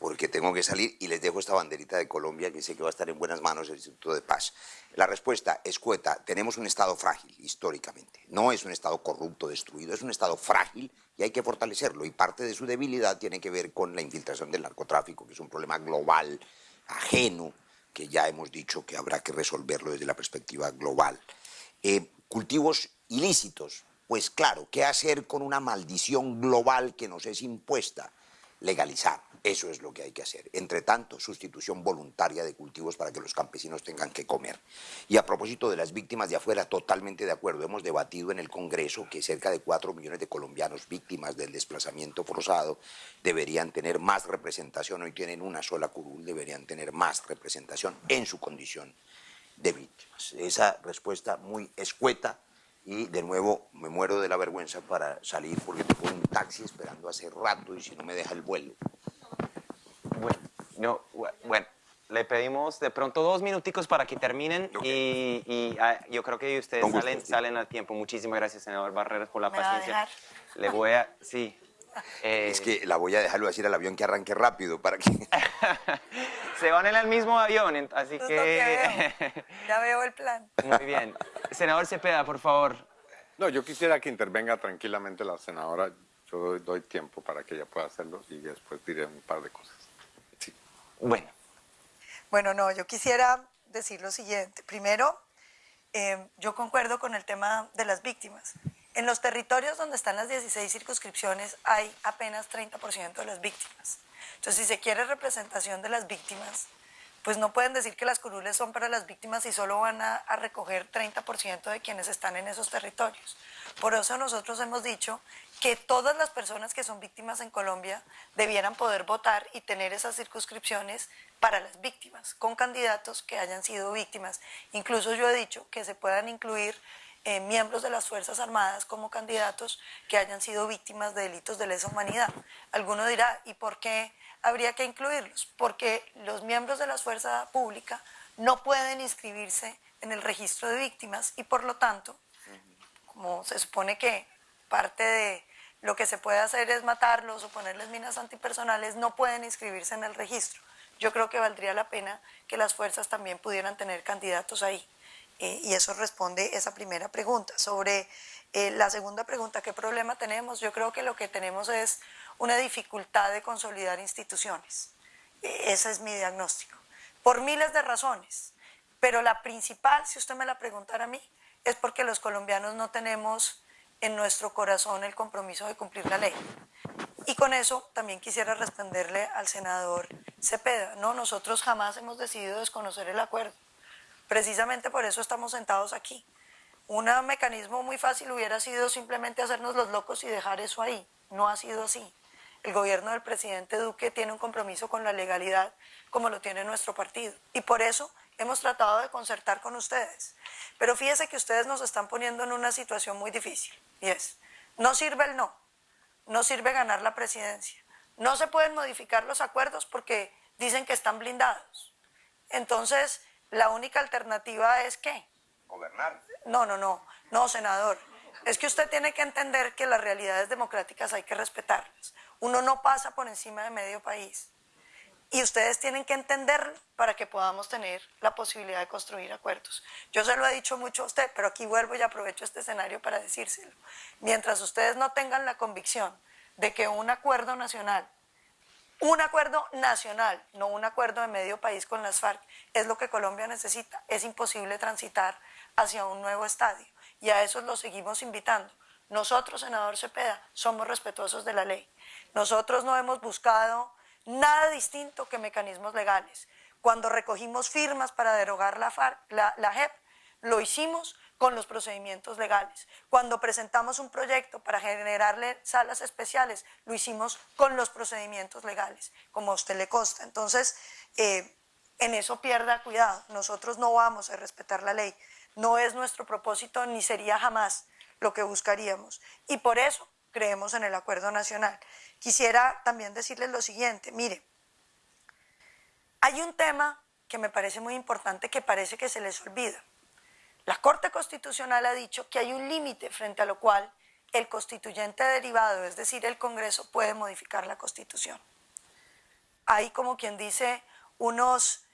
porque tengo que salir y les dejo esta banderita de Colombia que sé que va a estar en buenas manos el Instituto de Paz. La respuesta es cueta, tenemos un Estado frágil históricamente, no es un Estado corrupto, destruido, es un Estado frágil y hay que fortalecerlo y parte de su debilidad tiene que ver con la infiltración del narcotráfico, que es un problema global, ajeno, que ya hemos dicho que habrá que resolverlo desde la perspectiva global. Eh, cultivos ilícitos, pues claro, ¿qué hacer con una maldición global que nos es impuesta? Legalizar. Eso es lo que hay que hacer. Entre tanto, sustitución voluntaria de cultivos para que los campesinos tengan que comer. Y a propósito de las víctimas de afuera, totalmente de acuerdo. Hemos debatido en el Congreso que cerca de 4 millones de colombianos víctimas del desplazamiento forzado deberían tener más representación. Hoy tienen una sola curul, deberían tener más representación en su condición de víctimas. Esa respuesta muy escueta y de nuevo me muero de la vergüenza para salir porque tengo un taxi esperando hace rato y si no me deja el vuelo. Bueno, no, bueno, le pedimos de pronto dos minuticos para que terminen y, ah, yo creo que ustedes salen, salen al tiempo. Muchísimas gracias, senador Barreras, por la paciencia. Le voy a, sí. Es que la voy a dejarlo decir al avión que arranque rápido para que... Se van en el mismo avión, así que... ya veo el plan. Muy bien. Senador Cepeda, por favor. No, yo quisiera que intervenga tranquilamente la senadora. Yo doy tiempo para que ella pueda hacerlo y después diré un par de cosas. Bueno. Bueno, no, yo quisiera decir lo siguiente. Primero, eh, yo concuerdo con el tema de las víctimas. En los territorios donde están las 16 circunscripciones hay apenas 30% de las víctimas. Entonces, si se quiere representación de las víctimas, pues no pueden decir que las curules son para las víctimas y solo van a, a recoger 30% de quienes están en esos territorios. Por eso nosotros hemos dicho que todas las personas que son víctimas en Colombia debieran poder votar y tener esas circunscripciones para las víctimas, con candidatos que hayan sido víctimas. Incluso yo he dicho que se puedan incluir eh, miembros de las Fuerzas Armadas como candidatos que hayan sido víctimas de delitos de lesa humanidad. Alguno dirá, ¿y por qué habría que incluirlos? Porque los miembros de la Fuerza Pública no pueden inscribirse en el registro de víctimas y por lo tanto, como se supone que parte de lo que se puede hacer es matarlos o ponerles minas antipersonales, no pueden inscribirse en el registro. Yo creo que valdría la pena que las fuerzas también pudieran tener candidatos ahí. Eh, y eso responde esa primera pregunta. Sobre eh, la segunda pregunta, ¿qué problema tenemos? Yo creo que lo que tenemos es una dificultad de consolidar instituciones. E, ese es mi diagnóstico. Por miles de razones. Pero la principal, si usted me la preguntara a mí, es porque los colombianos no tenemos en nuestro corazón el compromiso de cumplir la ley. Y con eso también quisiera responderle al senador Cepeda. No, nosotros jamás hemos decidido desconocer el acuerdo. Precisamente por eso estamos sentados aquí. Un mecanismo muy fácil hubiera sido simplemente hacernos los locos y dejar eso ahí. No ha sido así. El gobierno del presidente Duque tiene un compromiso con la legalidad como lo tiene nuestro partido. Y por eso hemos tratado de concertar con ustedes. Pero fíjese que ustedes nos están poniendo en una situación muy difícil. Y es, no sirve el no, no sirve ganar la presidencia. No se pueden modificar los acuerdos porque dicen que están blindados. Entonces, la única alternativa es ¿qué? Gobernar. No, no, no, no, senador. Es que usted tiene que entender que las realidades democráticas hay que respetarlas. Uno no pasa por encima de medio país. y ustedes tienen que entenderlo para que podamos tener la posibilidad de construir acuerdos. Yo se lo he dicho mucho a usted, pero aquí vuelvo y aprovecho este escenario para decírselo. Mientras ustedes no tengan la convicción de que un acuerdo nacional, un acuerdo nacional, no un acuerdo de medio país con las FARC, es lo que Colombia necesita, es imposible transitar hacia un nuevo estadio. Y a eso lo seguimos invitando. Nosotros, senador Cepeda, somos respetuosos de la ley. Nosotros no hemos buscado nada distinto que mecanismos legales. Cuando recogimos firmas para derogar la, la, JEP, lo hicimos con los procedimientos legales. Cuando presentamos un proyecto para generarle salas especiales, lo hicimos con los procedimientos legales, como a usted le consta. Entonces, eh, en eso pierda cuidado. Nosotros no vamos a respetar la ley. No es nuestro propósito ni sería jamás lo que buscaríamos. Y por eso creemos en el acuerdo nacional. Quisiera también decirles lo siguiente, mire, hay un tema que me parece muy importante que parece que se les olvida. La Corte Constitucional ha dicho que hay un límite frente a lo cual el constituyente derivado, es decir, el Congreso, puede modificar la Constitución. Hay, como quien dice, unos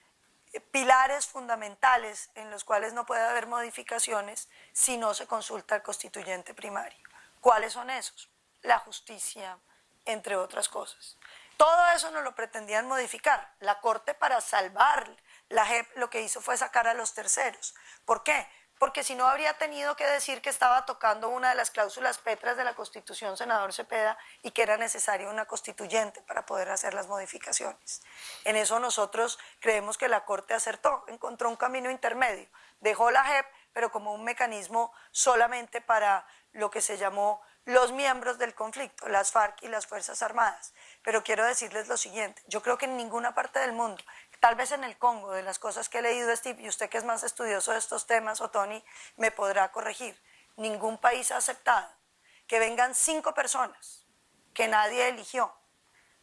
pilares fundamentales en los cuales no puede haber modificaciones si no se consulta al constituyente primario. ¿Cuáles son esos? La justicia, entre otras cosas. Todo eso no lo pretendían modificar. La Corte para salvar la JEP lo que hizo fue sacar a los terceros. ¿Por qué? Porque si no habría tenido que decir que estaba tocando una de las cláusulas petras de la Constitución, senador Cepeda, y que era necesaria una constituyente para poder hacer las modificaciones. En eso nosotros creemos que la Corte acertó, encontró un camino intermedio. Dejó la JEP, pero como un mecanismo solamente para lo que se llamó los miembros del conflicto, las FARC y las Fuerzas Armadas. Pero quiero decirles lo siguiente, yo creo que en ninguna parte del mundo, tal vez en el Congo, de las cosas que he leído, Steve, y usted que es más estudioso de estos temas, o Tony, me podrá corregir, ningún país ha aceptado que vengan cinco personas que nadie eligió,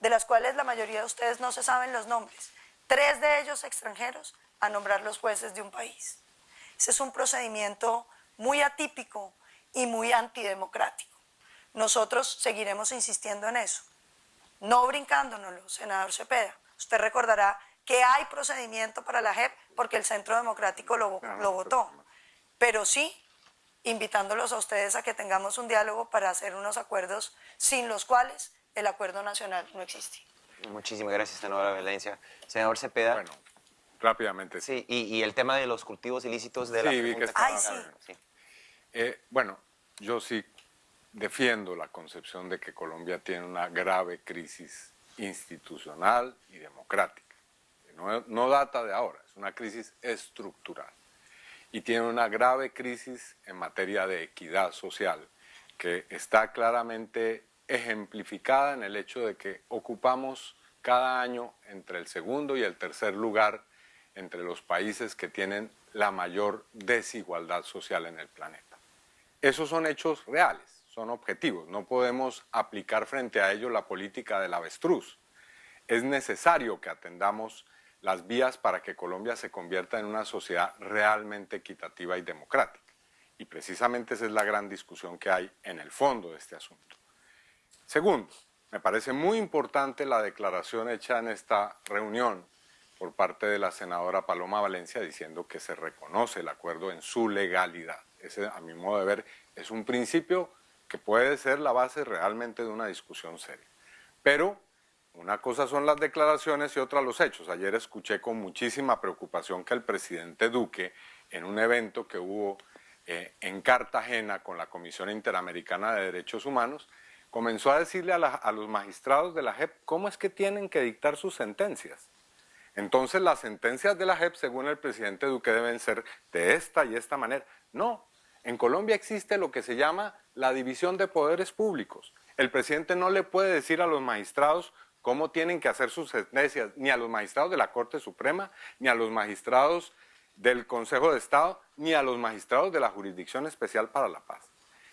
de las cuales la mayoría de ustedes no se saben los nombres, tres de ellos extranjeros, a nombrar los jueces de un país. Ese es un procedimiento muy atípico y muy antidemocrático. Nosotros seguiremos insistiendo en eso, no brincándonos, senador Cepeda. Usted recordará que hay procedimiento para la JEP porque el Centro Democrático lo, lo votó, pero sí invitándolos a ustedes a que tengamos un diálogo para hacer unos acuerdos sin los cuales el acuerdo nacional no existe. Muchísimas gracias, senadora Valencia. Senador Cepeda. Bueno, rápidamente. Sí, y, el tema de los cultivos ilícitos de la sí, que Ay, sí. sí. Eh, bueno, yo sí defiendo la concepción de que Colombia tiene una grave crisis institucional y democrática. No, data de ahora, es una crisis estructural. Y tiene una grave crisis en materia de equidad social, que está claramente ejemplificada en el hecho de que ocupamos cada año entre el segundo y el tercer lugar entre los países que tienen la mayor desigualdad social en el planeta. Esos son hechos reales son objetivos, no podemos aplicar frente a ello la política del avestruz. Es necesario que atendamos las vías para que Colombia se convierta en una sociedad realmente equitativa y democrática. Y precisamente esa es la gran discusión que hay en el fondo de este asunto. Segundo, me parece muy importante la declaración hecha en esta reunión por parte de la senadora Paloma Valencia diciendo que se reconoce el acuerdo en su legalidad. Ese, a mi modo de ver, es un principio que puede ser la base realmente de una discusión seria. Pero una cosa son las declaraciones y otra los hechos. Ayer escuché con muchísima preocupación que el presidente Duque, en un evento que hubo eh, en Cartagena con la Comisión Interamericana de Derechos Humanos, comenzó a decirle a, a los magistrados de la JEP cómo es que tienen que dictar sus sentencias. Entonces las sentencias de la JEP, según el presidente Duque, deben ser de esta y esta manera. No, en Colombia existe lo que se llama la división de poderes públicos. El presidente no le puede decir a los magistrados cómo tienen que hacer sus sentencias, ni a los magistrados de la Corte Suprema, ni a los magistrados del Consejo de Estado, ni a los magistrados de la Jurisdicción Especial para la Paz.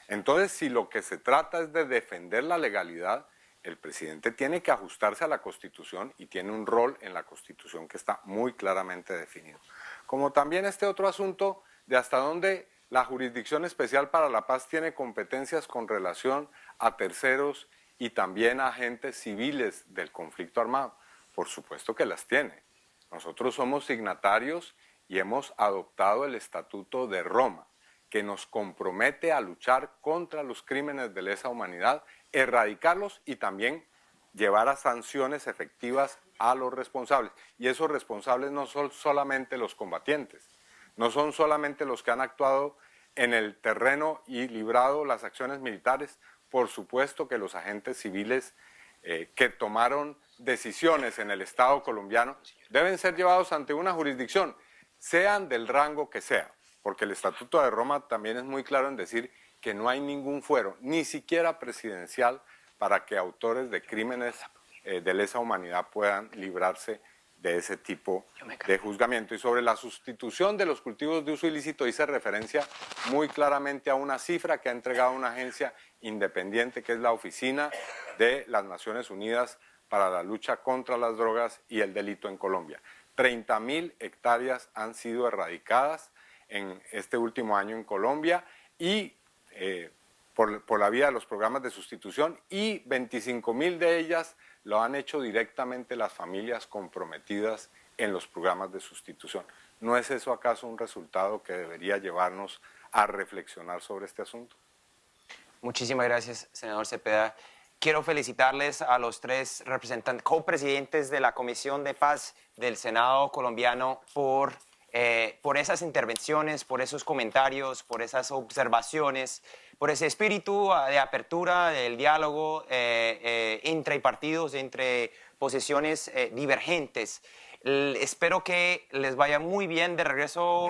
Entonces, si lo que se trata es de defender la legalidad, el presidente tiene que ajustarse a la Constitución y tiene un rol en la Constitución que está muy claramente definido. Como también este otro asunto de hasta dónde la Jurisdicción Especial para la Paz tiene competencias con relación a terceros y también a agentes civiles del conflicto armado. Por supuesto que las tiene. Nosotros somos signatarios y hemos adoptado el Estatuto de Roma, que nos compromete a luchar contra los crímenes de lesa humanidad, erradicarlos y también llevar a sanciones efectivas a los responsables. Y esos responsables no son solamente los combatientes, no son solamente los que han actuado en el terreno y librado las acciones militares, por supuesto que los agentes civiles eh, que tomaron decisiones en el Estado colombiano deben ser llevados ante una jurisdicción, sean del rango que sea, porque el Estatuto de Roma también es muy claro en decir que no hay ningún fuero, ni siquiera presidencial, para que autores de crímenes eh, de lesa humanidad puedan librarse de ese tipo de juzgamiento. Y sobre la sustitución de los cultivos de uso ilícito hice referencia muy claramente a una cifra que ha entregado una agencia independiente que es la Oficina de las Naciones Unidas para la lucha contra las drogas y el delito en Colombia. 30 mil hectáreas han sido erradicadas en este último año en Colombia y eh, por, por, la vía de los programas de sustitución y 25 mil de ellas lo han hecho directamente las familias comprometidas en los programas de sustitución. ¿No es eso acaso un resultado que debería llevarnos a reflexionar sobre este asunto? Muchísimas gracias, senador Cepeda. Quiero felicitarles a los tres representantes, copresidentes de la Comisión de Paz del Senado colombiano por, eh, por esas intervenciones, por esos comentarios, por esas observaciones, por ese espíritu ah, de apertura del diálogo eh, eh, entre partidos, entre posiciones divergentes. espero que les vaya muy bien de regreso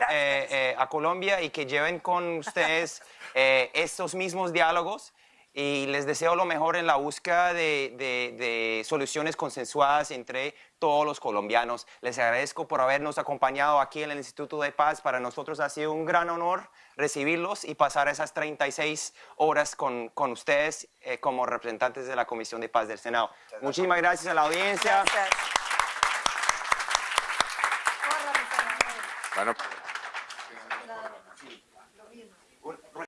a Colombia y que lleven con ustedes estos mismos diálogos y les deseo lo mejor en la búsqueda de, soluciones consensuadas entre todos los colombianos. Les agradezco por habernos acompañado aquí en el Instituto de Paz. Para nosotros ha sido un gran honor recibirlos y pasar esas 36 horas con, ustedes eh, como representantes de la Comisión de Paz del Senado. Muchísimas gracias a la audiencia. Bueno.